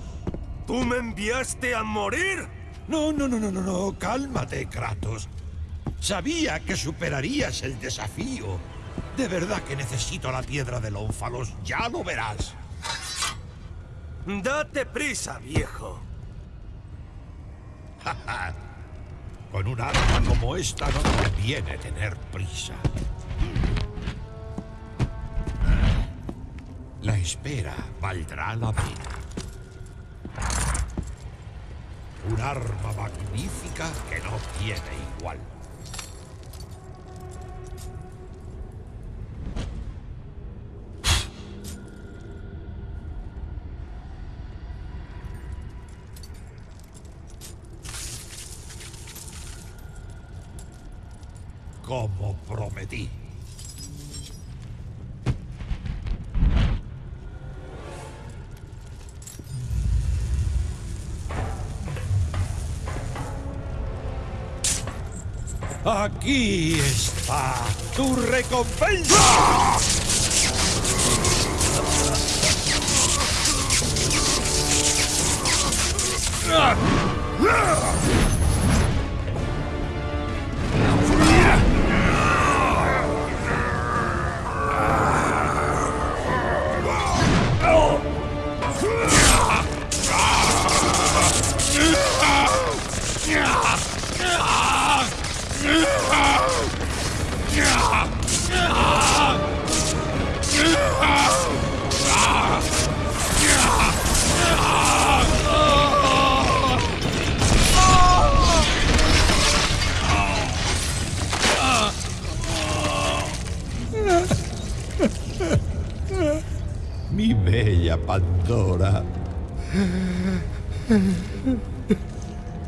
¿Tú me enviaste a morir? No, no, no, no, no, no. Cálmate, Kratos. Sabía que superarías el desafío. De verdad que necesito la piedra del ónfalos. Ya lo verás. Date prisa, viejo. Con un arma como esta no conviene tener prisa. La espera valdrá la pena. Un arma magnífica que no tiene igual. Como prometí. Aquí está tu recompensa. Mi Pandora.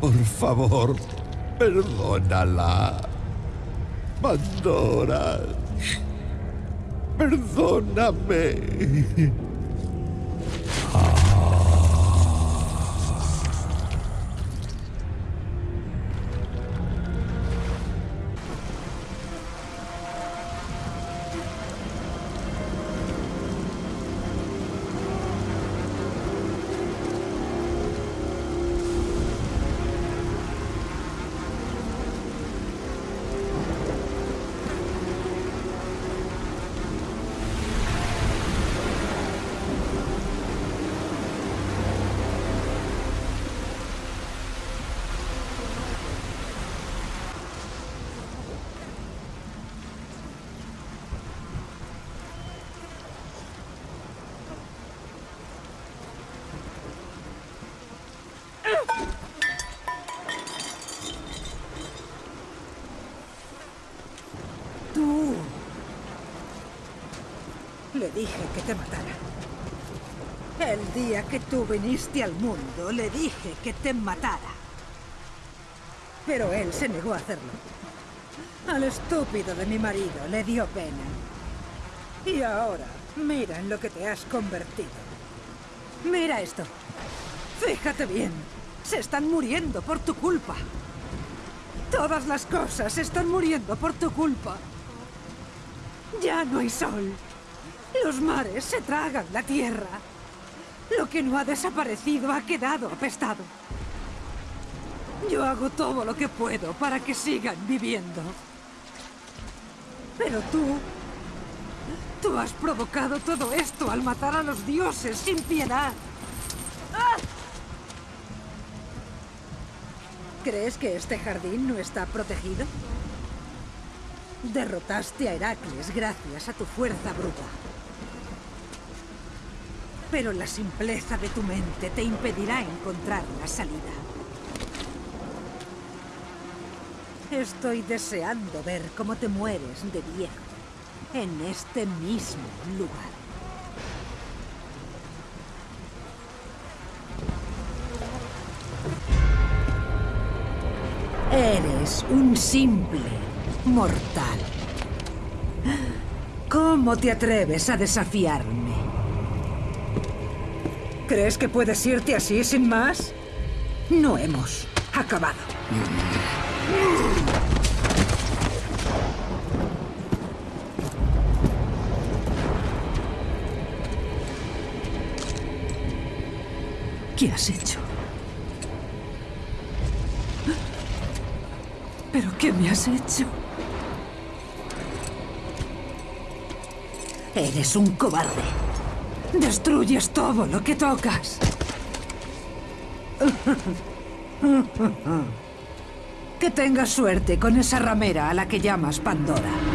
Por favor, perdónala. Pandora. Perdóname. Que tú viniste al mundo, le dije que te matara. Pero él se negó a hacerlo. Al estúpido de mi marido le dio pena. Y ahora, mira en lo que te has convertido. Mira esto. Fíjate bien. Se están muriendo por tu culpa. Todas las cosas están muriendo por tu culpa. Ya no hay sol. Los mares se tragan la tierra. Que no ha desaparecido ha quedado apestado. Yo hago todo lo que puedo para que sigan viviendo. Pero tú... Tú has provocado todo esto al matar a los dioses sin piedad. ¿Crees que este jardín no está protegido? Derrotaste a Heracles gracias a tu fuerza bruta. Pero la simpleza de tu mente te impedirá encontrar la salida. Estoy deseando ver cómo te mueres de viejo en este mismo lugar. Eres un simple mortal. ¿Cómo te atreves a desafiarme? ¿Crees que puedes irte así sin más? No hemos acabado. ¿Qué has hecho? ¿Pero qué me has hecho? Eres un cobarde. Destruyes todo lo que tocas. Que tengas suerte con esa ramera a la que llamas Pandora.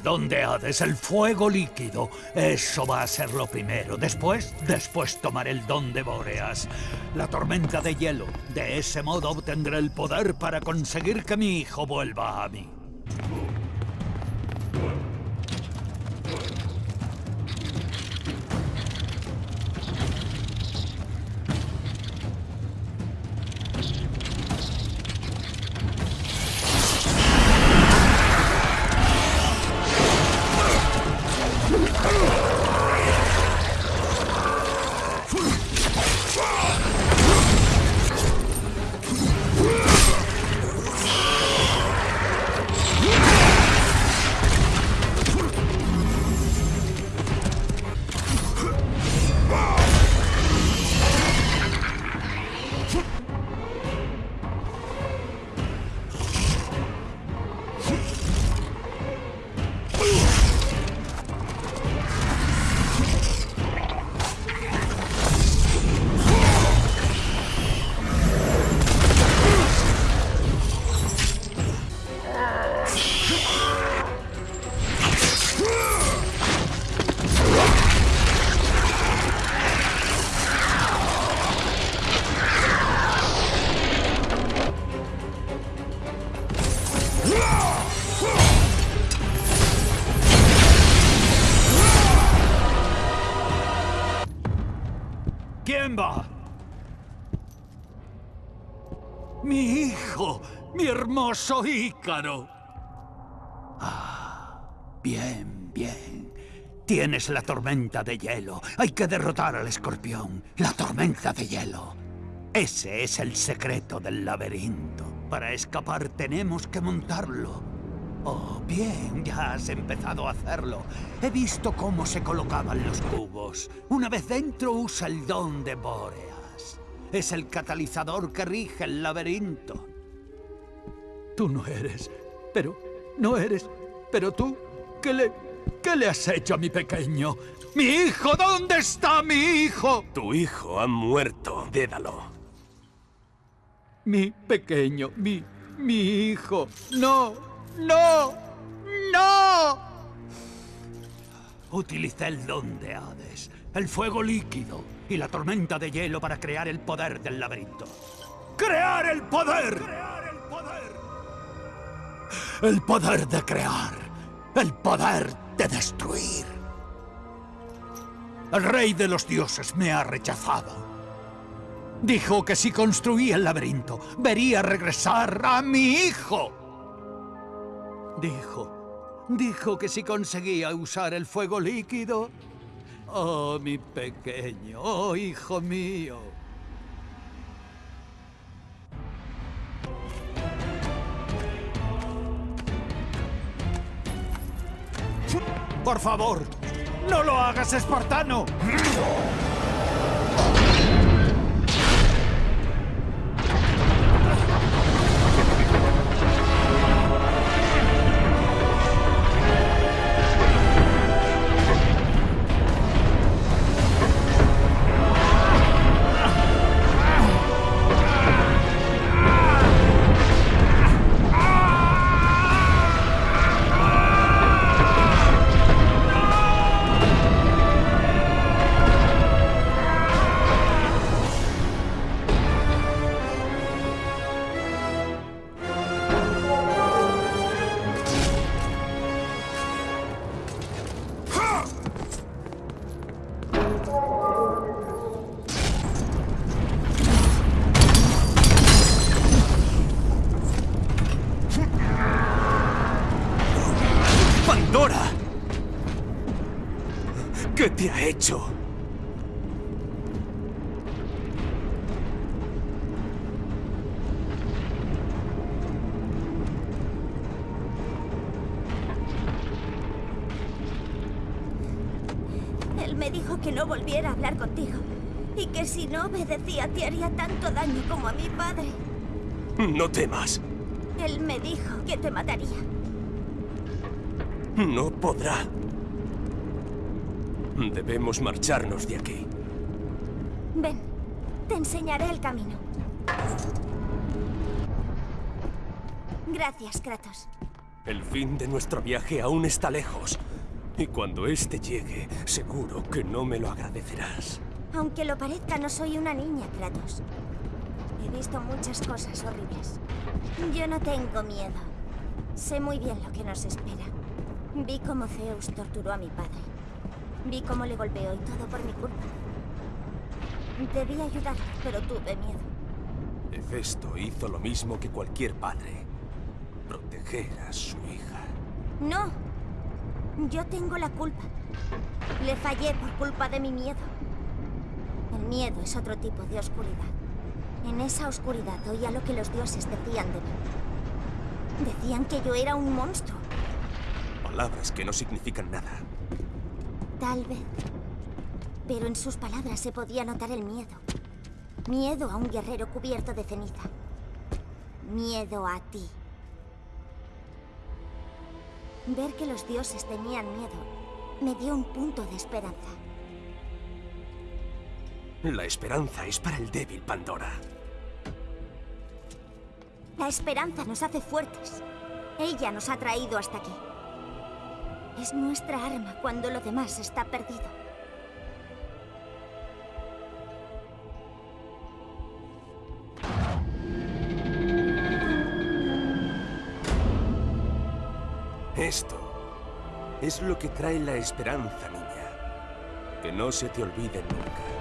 El don de Hades, el fuego líquido. Eso va a ser lo primero. Después, después tomaré el don de Boreas. La tormenta de hielo. De ese modo obtendré el poder para conseguir que mi hijo vuelva a mí. Hermoso Ícaro. Ah, bien, bien. Tienes la tormenta de hielo. Hay que derrotar al escorpión. La tormenta de hielo. Ese es el secreto del laberinto. Para escapar tenemos que montarlo. Oh, bien, ya has empezado a hacerlo. He visto cómo se colocaban los cubos. Una vez dentro usa el don de Boreas. Es el catalizador que rige el laberinto. Tú no eres, pero no eres, pero tú, ¿qué le, qué le has hecho a mi pequeño? ¡Mi hijo! ¿Dónde está mi hijo? Tu hijo ha muerto, Dédalo. Mi pequeño, mi, mi hijo. No, no, no. Utilicé el don de Hades, el fuego líquido y la tormenta de hielo para crear el poder del laberinto. ¡Crear el poder! ¡Crear el poder! El poder de crear. El poder de destruir. El rey de los dioses me ha rechazado. Dijo que si construía el laberinto, vería regresar a mi hijo. Dijo, dijo que si conseguía usar el fuego líquido... Oh, mi pequeño, oh, hijo mío. Por favor, no lo hagas, espartano. No temas. Él me dijo que te mataría. No podrá. Debemos marcharnos de aquí. Ven, te enseñaré el camino. Gracias, Kratos. El fin de nuestro viaje aún está lejos. Y cuando éste llegue, seguro que no me lo agradecerás. Aunque lo parezca, no soy una niña, Kratos. He visto muchas cosas horribles. Yo no tengo miedo. Sé muy bien lo que nos espera. Vi cómo Zeus torturó a mi padre. Vi cómo le golpeó y todo por mi culpa. Debí ayudarle, pero tuve miedo. Hefesto hizo lo mismo que cualquier padre. Proteger a su hija. No. Yo tengo la culpa. Le fallé por culpa de mi miedo. El miedo es otro tipo de oscuridad. En esa oscuridad oía lo que los dioses decían de mí. Decían que yo era un monstruo. Palabras que no significan nada. Tal vez. Pero en sus palabras se podía notar el miedo. Miedo a un guerrero cubierto de ceniza. Miedo a ti. Ver que los dioses tenían miedo me dio un punto de esperanza. La esperanza es para el débil, Pandora. La esperanza nos hace fuertes. Ella nos ha traído hasta aquí. Es nuestra arma cuando lo demás está perdido. Esto es lo que trae la esperanza, niña. Que no se te olvide nunca.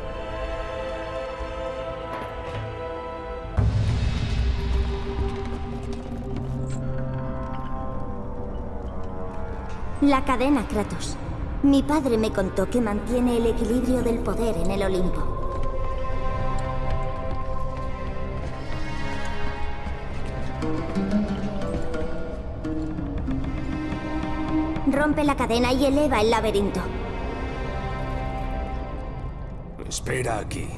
La cadena, Kratos. Mi padre me contó que mantiene el equilibrio del poder en el Olimpo. Rompe la cadena y eleva el laberinto. Espera aquí.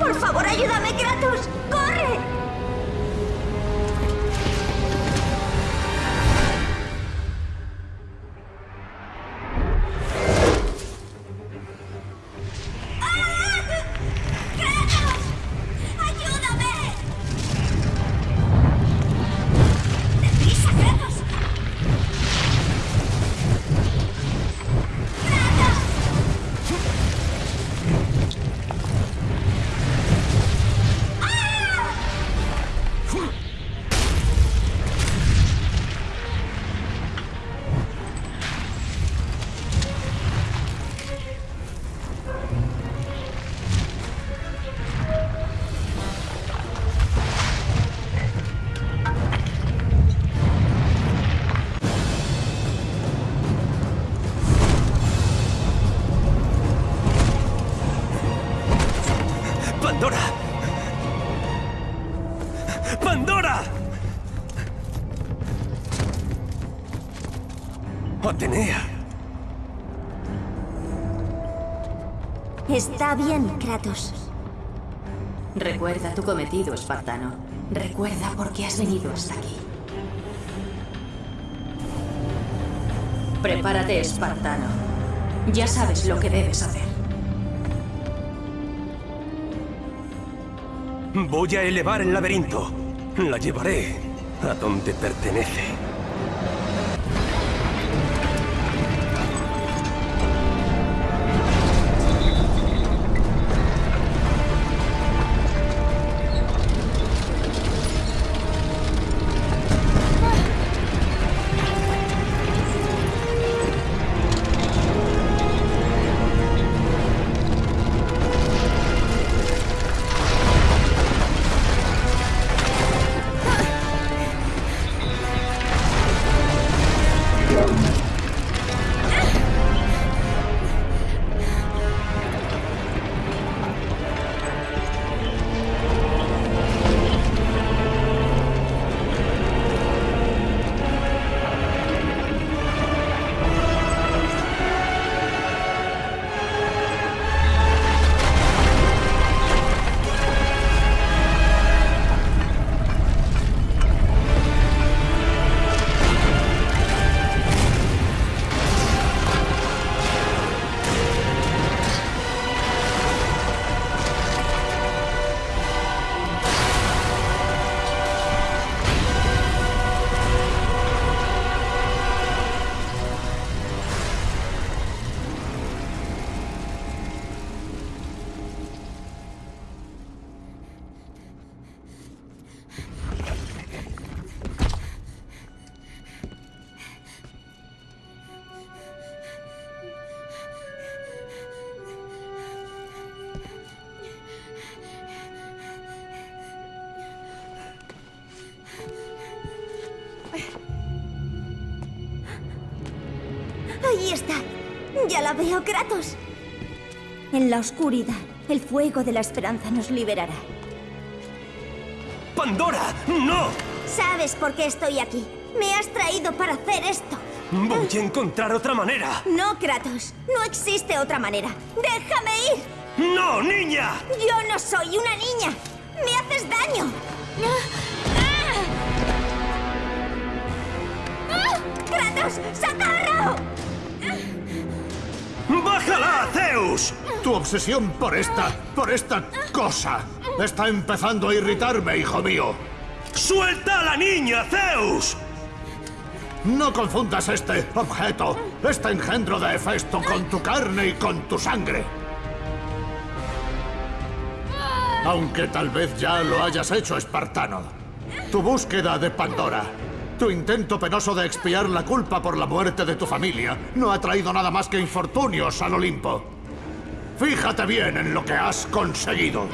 ¡Por favor, ayúdame, Kratos! ¡Corre! Está bien, Kratos. Recuerda tu cometido, espartano. Recuerda por qué has venido hasta aquí. Prepárate, espartano. Ya sabes lo que debes hacer. Voy a elevar el laberinto. La llevaré a donde pertenece. La oscuridad, el fuego de la esperanza nos liberará. ¡Pandora! ¡No! ¿Sabes por qué estoy aquí? Me has traído para hacer esto. Voy a encontrar otra manera. No, Kratos. No existe otra manera. ¡Déjame ir! ¡No, niña! Yo no soy una niña. ¡Me haces daño! ¡Ah! ¡Kratos! ¡Socorro! ¡Bájala, Zeus! Tu obsesión por esta, por esta cosa, está empezando a irritarme, hijo mío. ¡Suelta a la niña, Zeus! No confundas este objeto, este engendro de Hefesto, con tu carne y con tu sangre. Aunque tal vez ya lo hayas hecho, espartano. Tu búsqueda de Pandora, tu intento penoso de expiar la culpa por la muerte de tu familia, no ha traído nada más que infortunios al Olimpo. Fíjate bien en lo que has conseguido.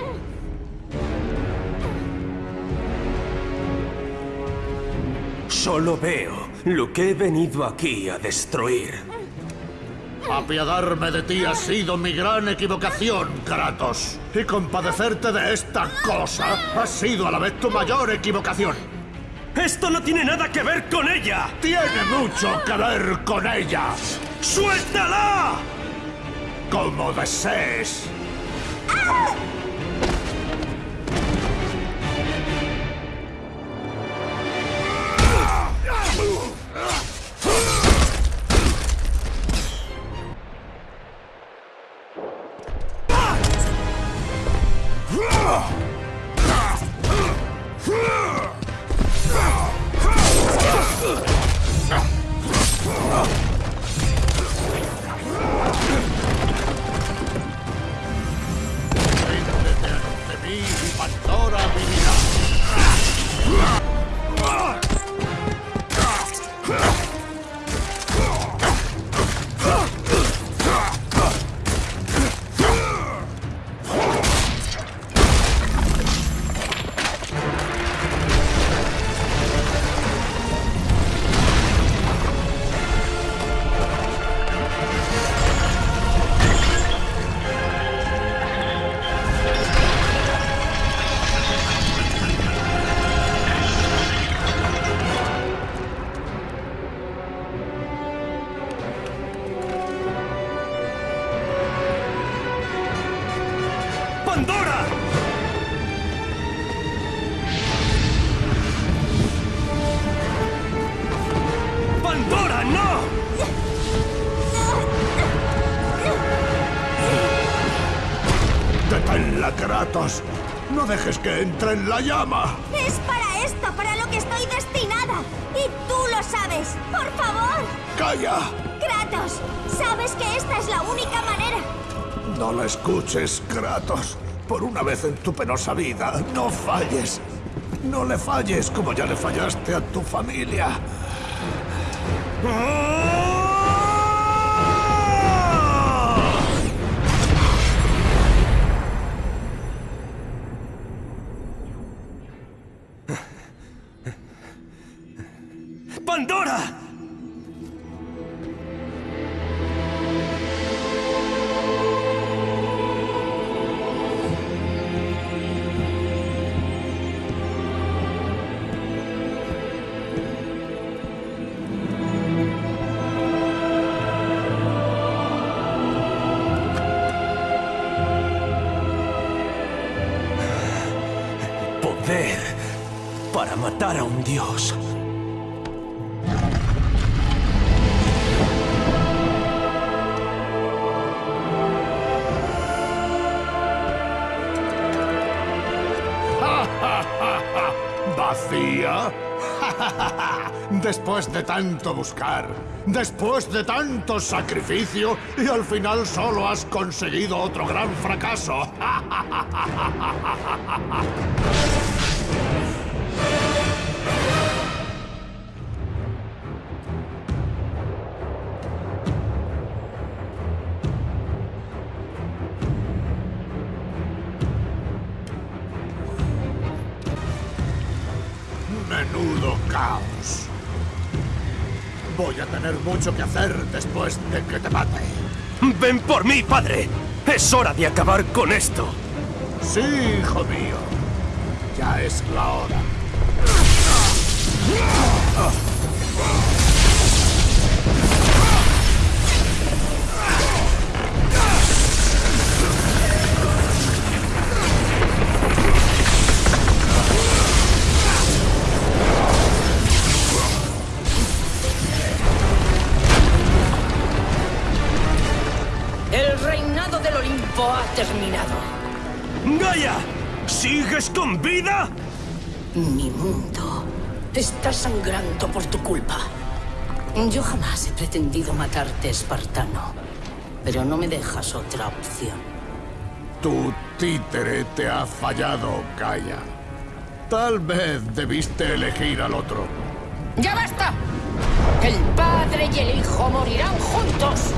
Solo veo lo que he venido aquí a destruir. Apiadarme de ti ha sido mi gran equivocación, Kratos. Y compadecerte de esta cosa ha sido a la vez tu mayor equivocación. ¡Esto no tiene nada que ver con ella! ¡Tiene mucho que ver con ella! ¡Suéltala! Como desees. Ríndete entre en la llama! Es para esto, para lo que estoy destinada. Y tú lo sabes. Por favor. ¡Calla! Kratos, sabes que esta es la única manera. No la escuches, Kratos. Por una vez en tu penosa vida, no falles. No le falles como ya le fallaste a tu familia. ¡Pandora! Poder para matar a un dios. ¿Vacía? Después de tanto buscar, después de tanto sacrificio, y al final solo has conseguido otro gran fracaso. tener mucho que hacer después de que te mate. ¡Ven por mí, padre! ¡Es hora de acabar con esto! Sí, hijo mío. Ya es la hora. Mi mundo está sangrando por tu culpa. Yo jamás he pretendido matarte, espartano. Pero no me dejas otra opción. Tu títere te ha fallado, Gaia. Tal vez debiste elegir al otro. ¡Ya basta! El padre y el hijo morirán juntos.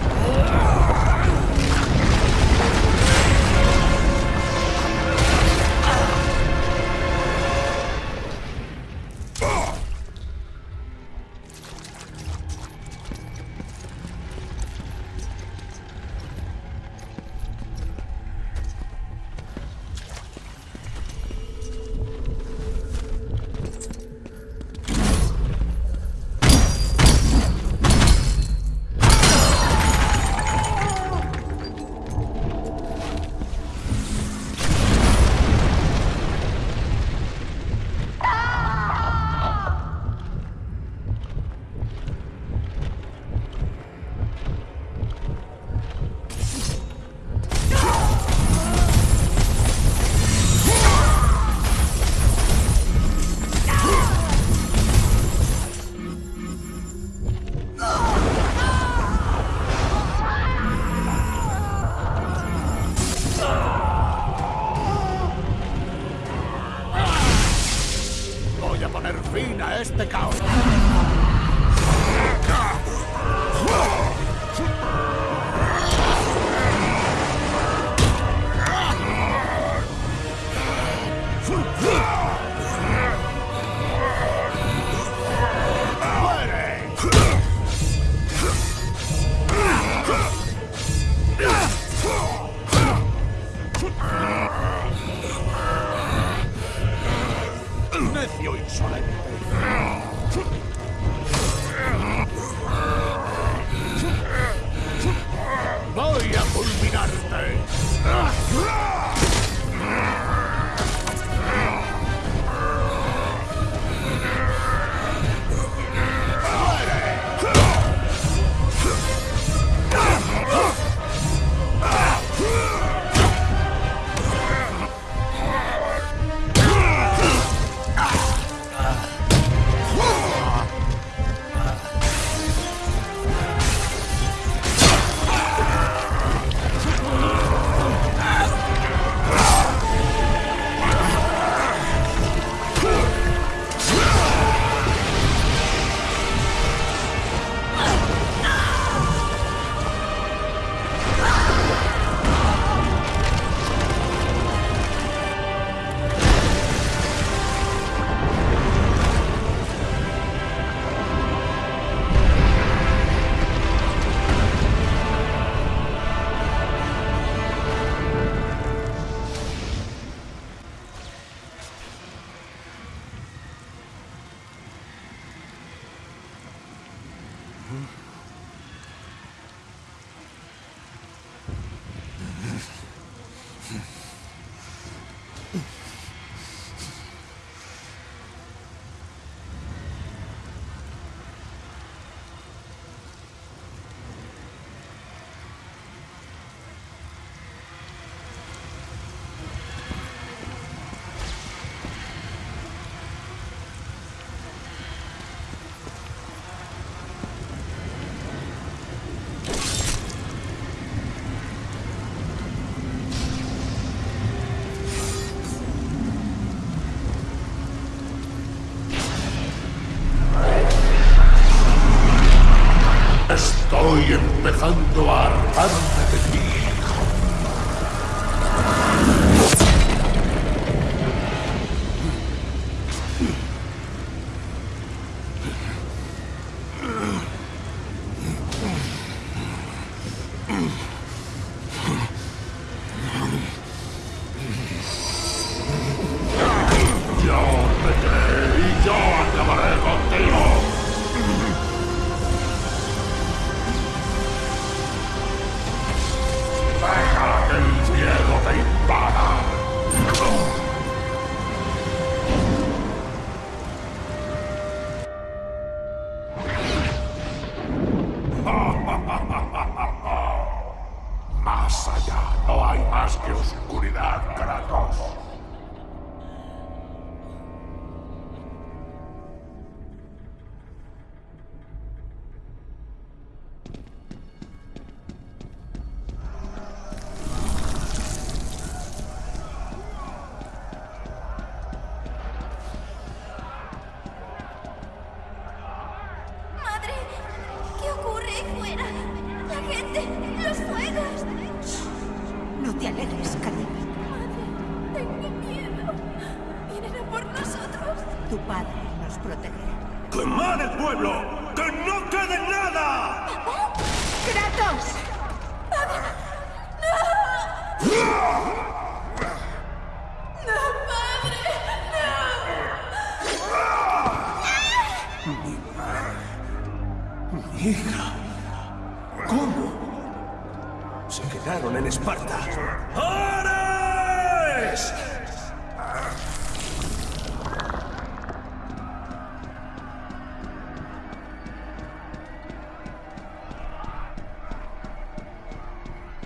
¡Ares!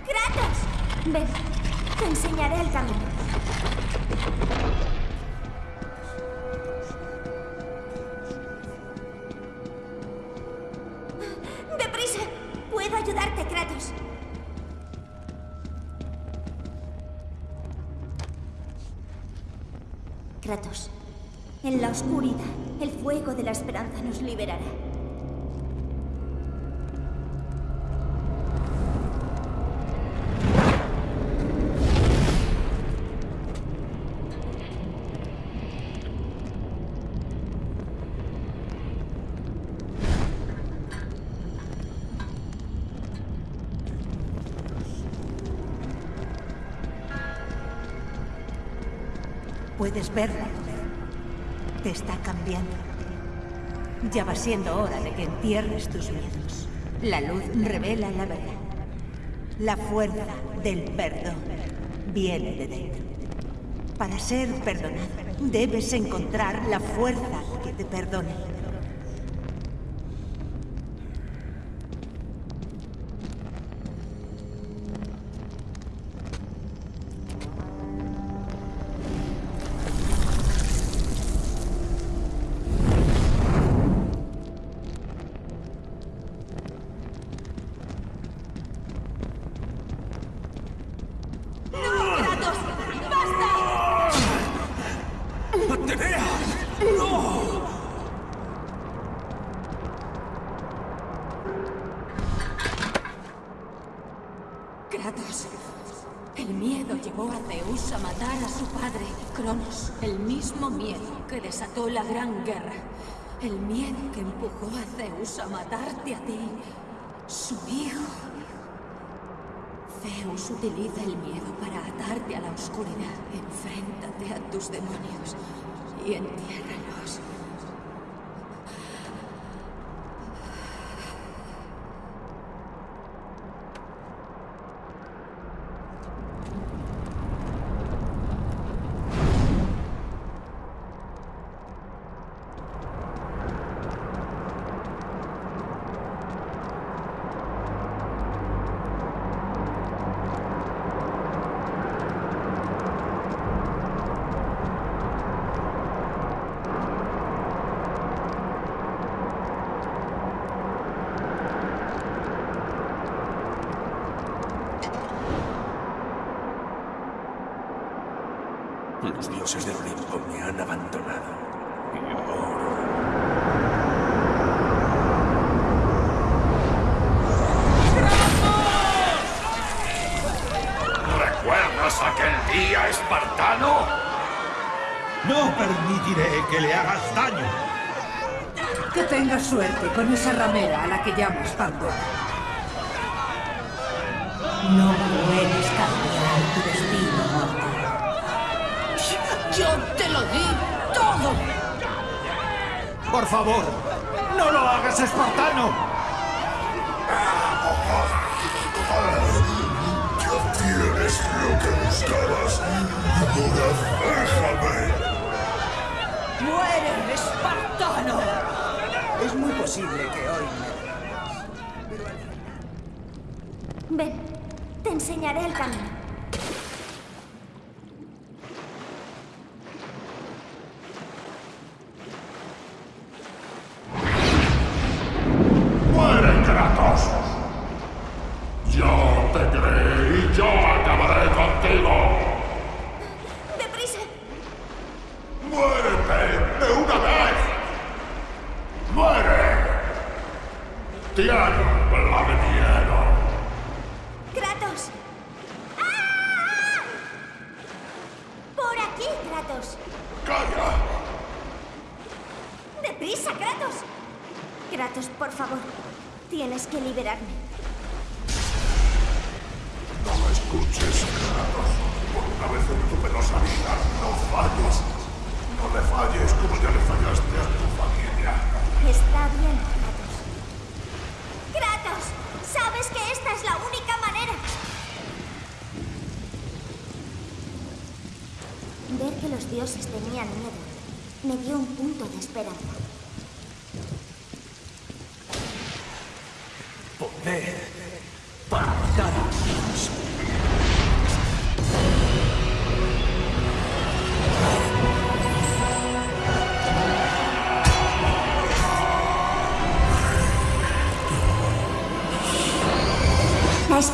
¡Kratos! Te enseñaré el camino. Liberará. Puedes verla. Te está cambiando. Ya va siendo hora de que entierres tus miedos. La luz revela la verdad. La fuerza del perdón viene de dentro. Para ser perdonado, debes encontrar la fuerza que te perdone. A matarte a ti, su hijo. Zeus utiliza el miedo para atarte a la oscuridad. Enfréntate a tus demonios y entiérralos. Los dioses del Olimpo me han abandonado. Y ahora... ¿Recuerdas aquel día espartano? No permitiré que le hagas daño. Que tengas suerte con esa ramera a la que llamas Pandora. No puedes cambiar tu destino, mortal. ¡Yo te lo di todo! Por favor, no lo hagas, espartano. Ya tienes lo que buscabas. Ahora déjame. ¡Muere, espartano! Es muy posible que hoy me... Ven, te enseñaré el camino.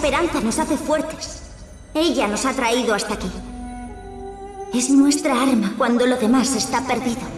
Esperanza nos hace fuertes. Ella nos ha traído hasta aquí. Es nuestra arma cuando lo demás está perdido.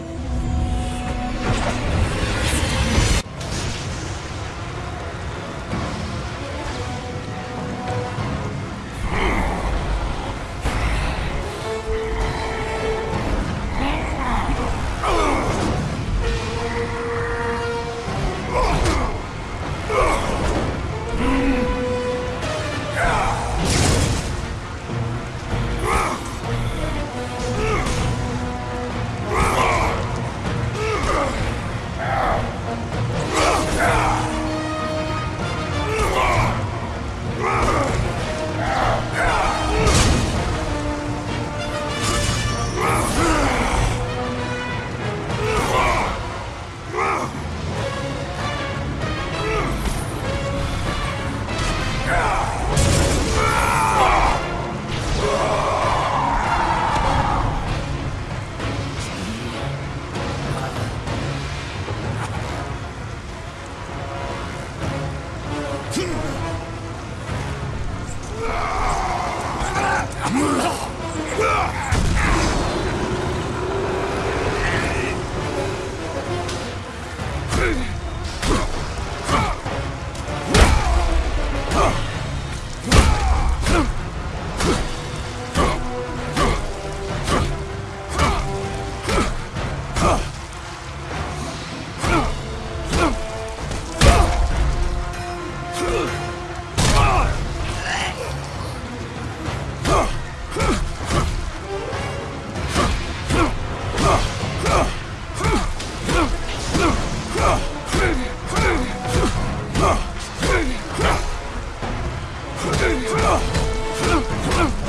Has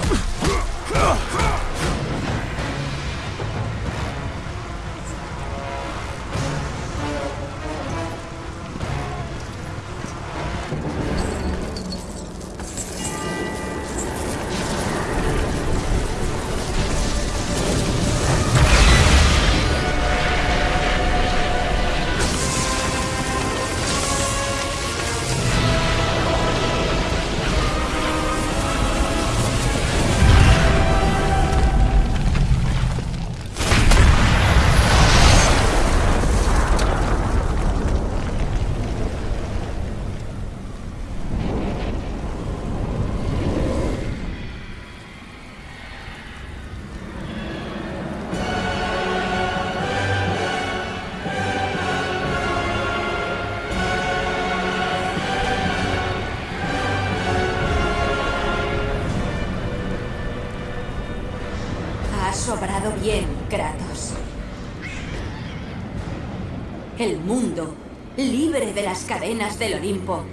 las cadenas del Olimpo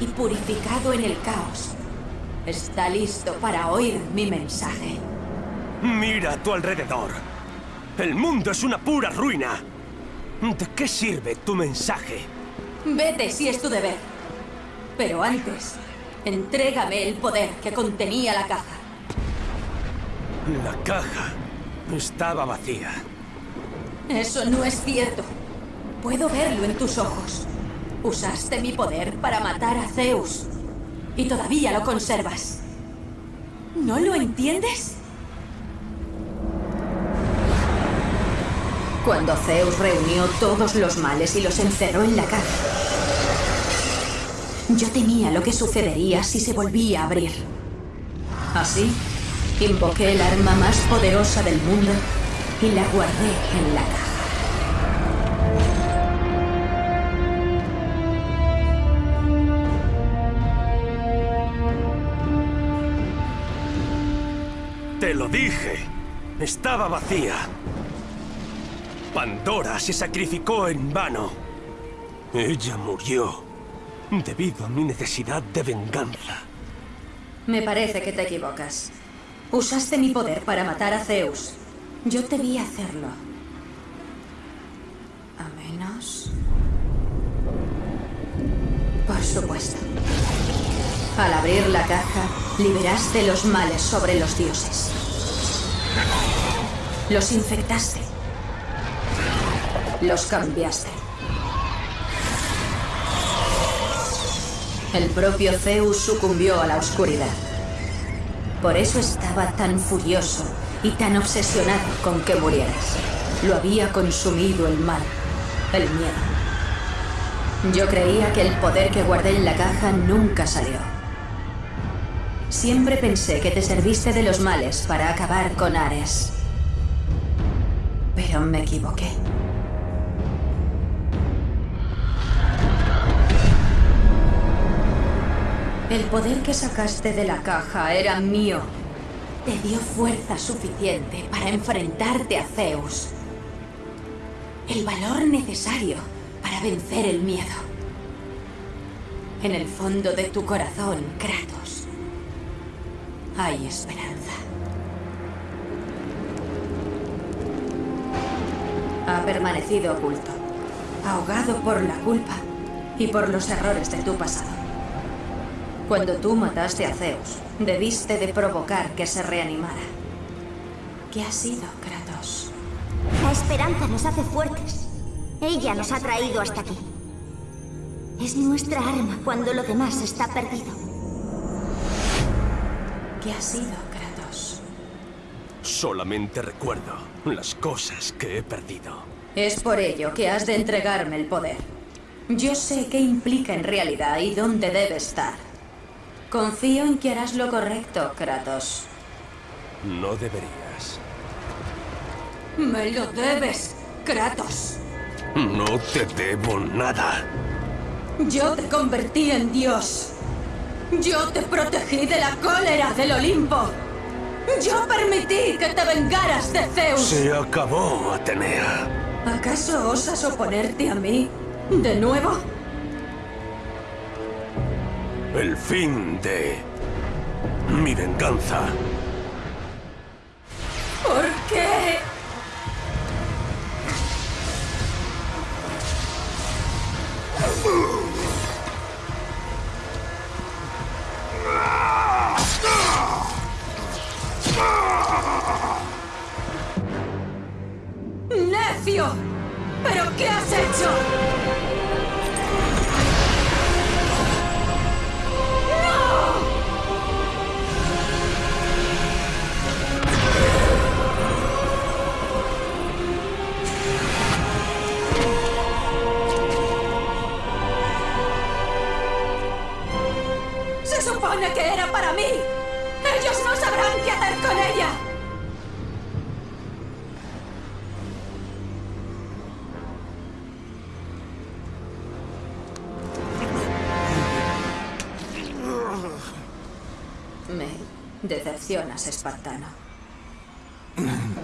y purificado en el caos, está listo para oír mi mensaje. Mira a tu alrededor. El mundo es una pura ruina. ¿De qué sirve tu mensaje? Vete si es tu deber. Pero antes, entrégame el poder que contenía la caja. La caja estaba vacía. Eso no es cierto. Puedo verlo en tus ojos. Usaste mi poder para matar a Zeus. Y todavía lo conservas. ¿No lo entiendes? Cuando Zeus reunió todos los males y los encerró en la caja, yo temía lo que sucedería si se volvía a abrir. Así, invoqué el arma más poderosa del mundo y la guardé en la caja. Lo dije. Estaba vacía. Pandora se sacrificó en vano. Ella murió debido a mi necesidad de venganza. Me parece que te equivocas. Usaste mi poder para matar a Zeus. Yo te vi hacerlo. A menos... Por supuesto. Al abrir la caja, liberaste los males sobre los dioses. Los infectaste. Los cambiaste. El propio Zeus sucumbió a la oscuridad. Por eso estaba tan furioso y tan obsesionado con que murieras. Lo había consumido el mal, el miedo. Yo creía que el poder que guardé en la caja nunca salió. Siempre pensé que te serviste de los males para acabar con Ares. Pero me equivoqué. El poder que sacaste de la caja era mío. Te dio fuerza suficiente para enfrentarte a Zeus. El valor necesario para vencer el miedo. En el fondo de tu corazón, Kratos, hay esperanza. Permanecido oculto, ahogado por la culpa y por los errores de tu pasado. Cuando tú mataste a Zeus, debiste de provocar que se reanimara. ¿Qué ha sido, Kratos? La esperanza nos hace fuertes. Ella nos ha traído hasta aquí. Es nuestra arma cuando lo demás está perdido. ¿Qué ha sido, Kratos? Solamente recuerdo las cosas que he perdido. Es por ello que has de entregarme el poder. Yo sé qué implica en realidad y dónde debe estar. Confío en que harás lo correcto, Kratos. No deberías. Me lo debes, Kratos. No te debo nada. Yo te convertí en Dios. Yo te protegí de la cólera del Olimpo. Yo permití que te vengaras de Zeus. Se acabó, Atenea. ¿Acaso osas oponerte a mí? ¿De nuevo? El fin de... mi venganza. ¿Por qué? ¡Necio! ¿Pero qué has hecho? ¡Se supone que era para mí! ¡Ellos no sabrán qué hacer con ella! funcionas, espartano.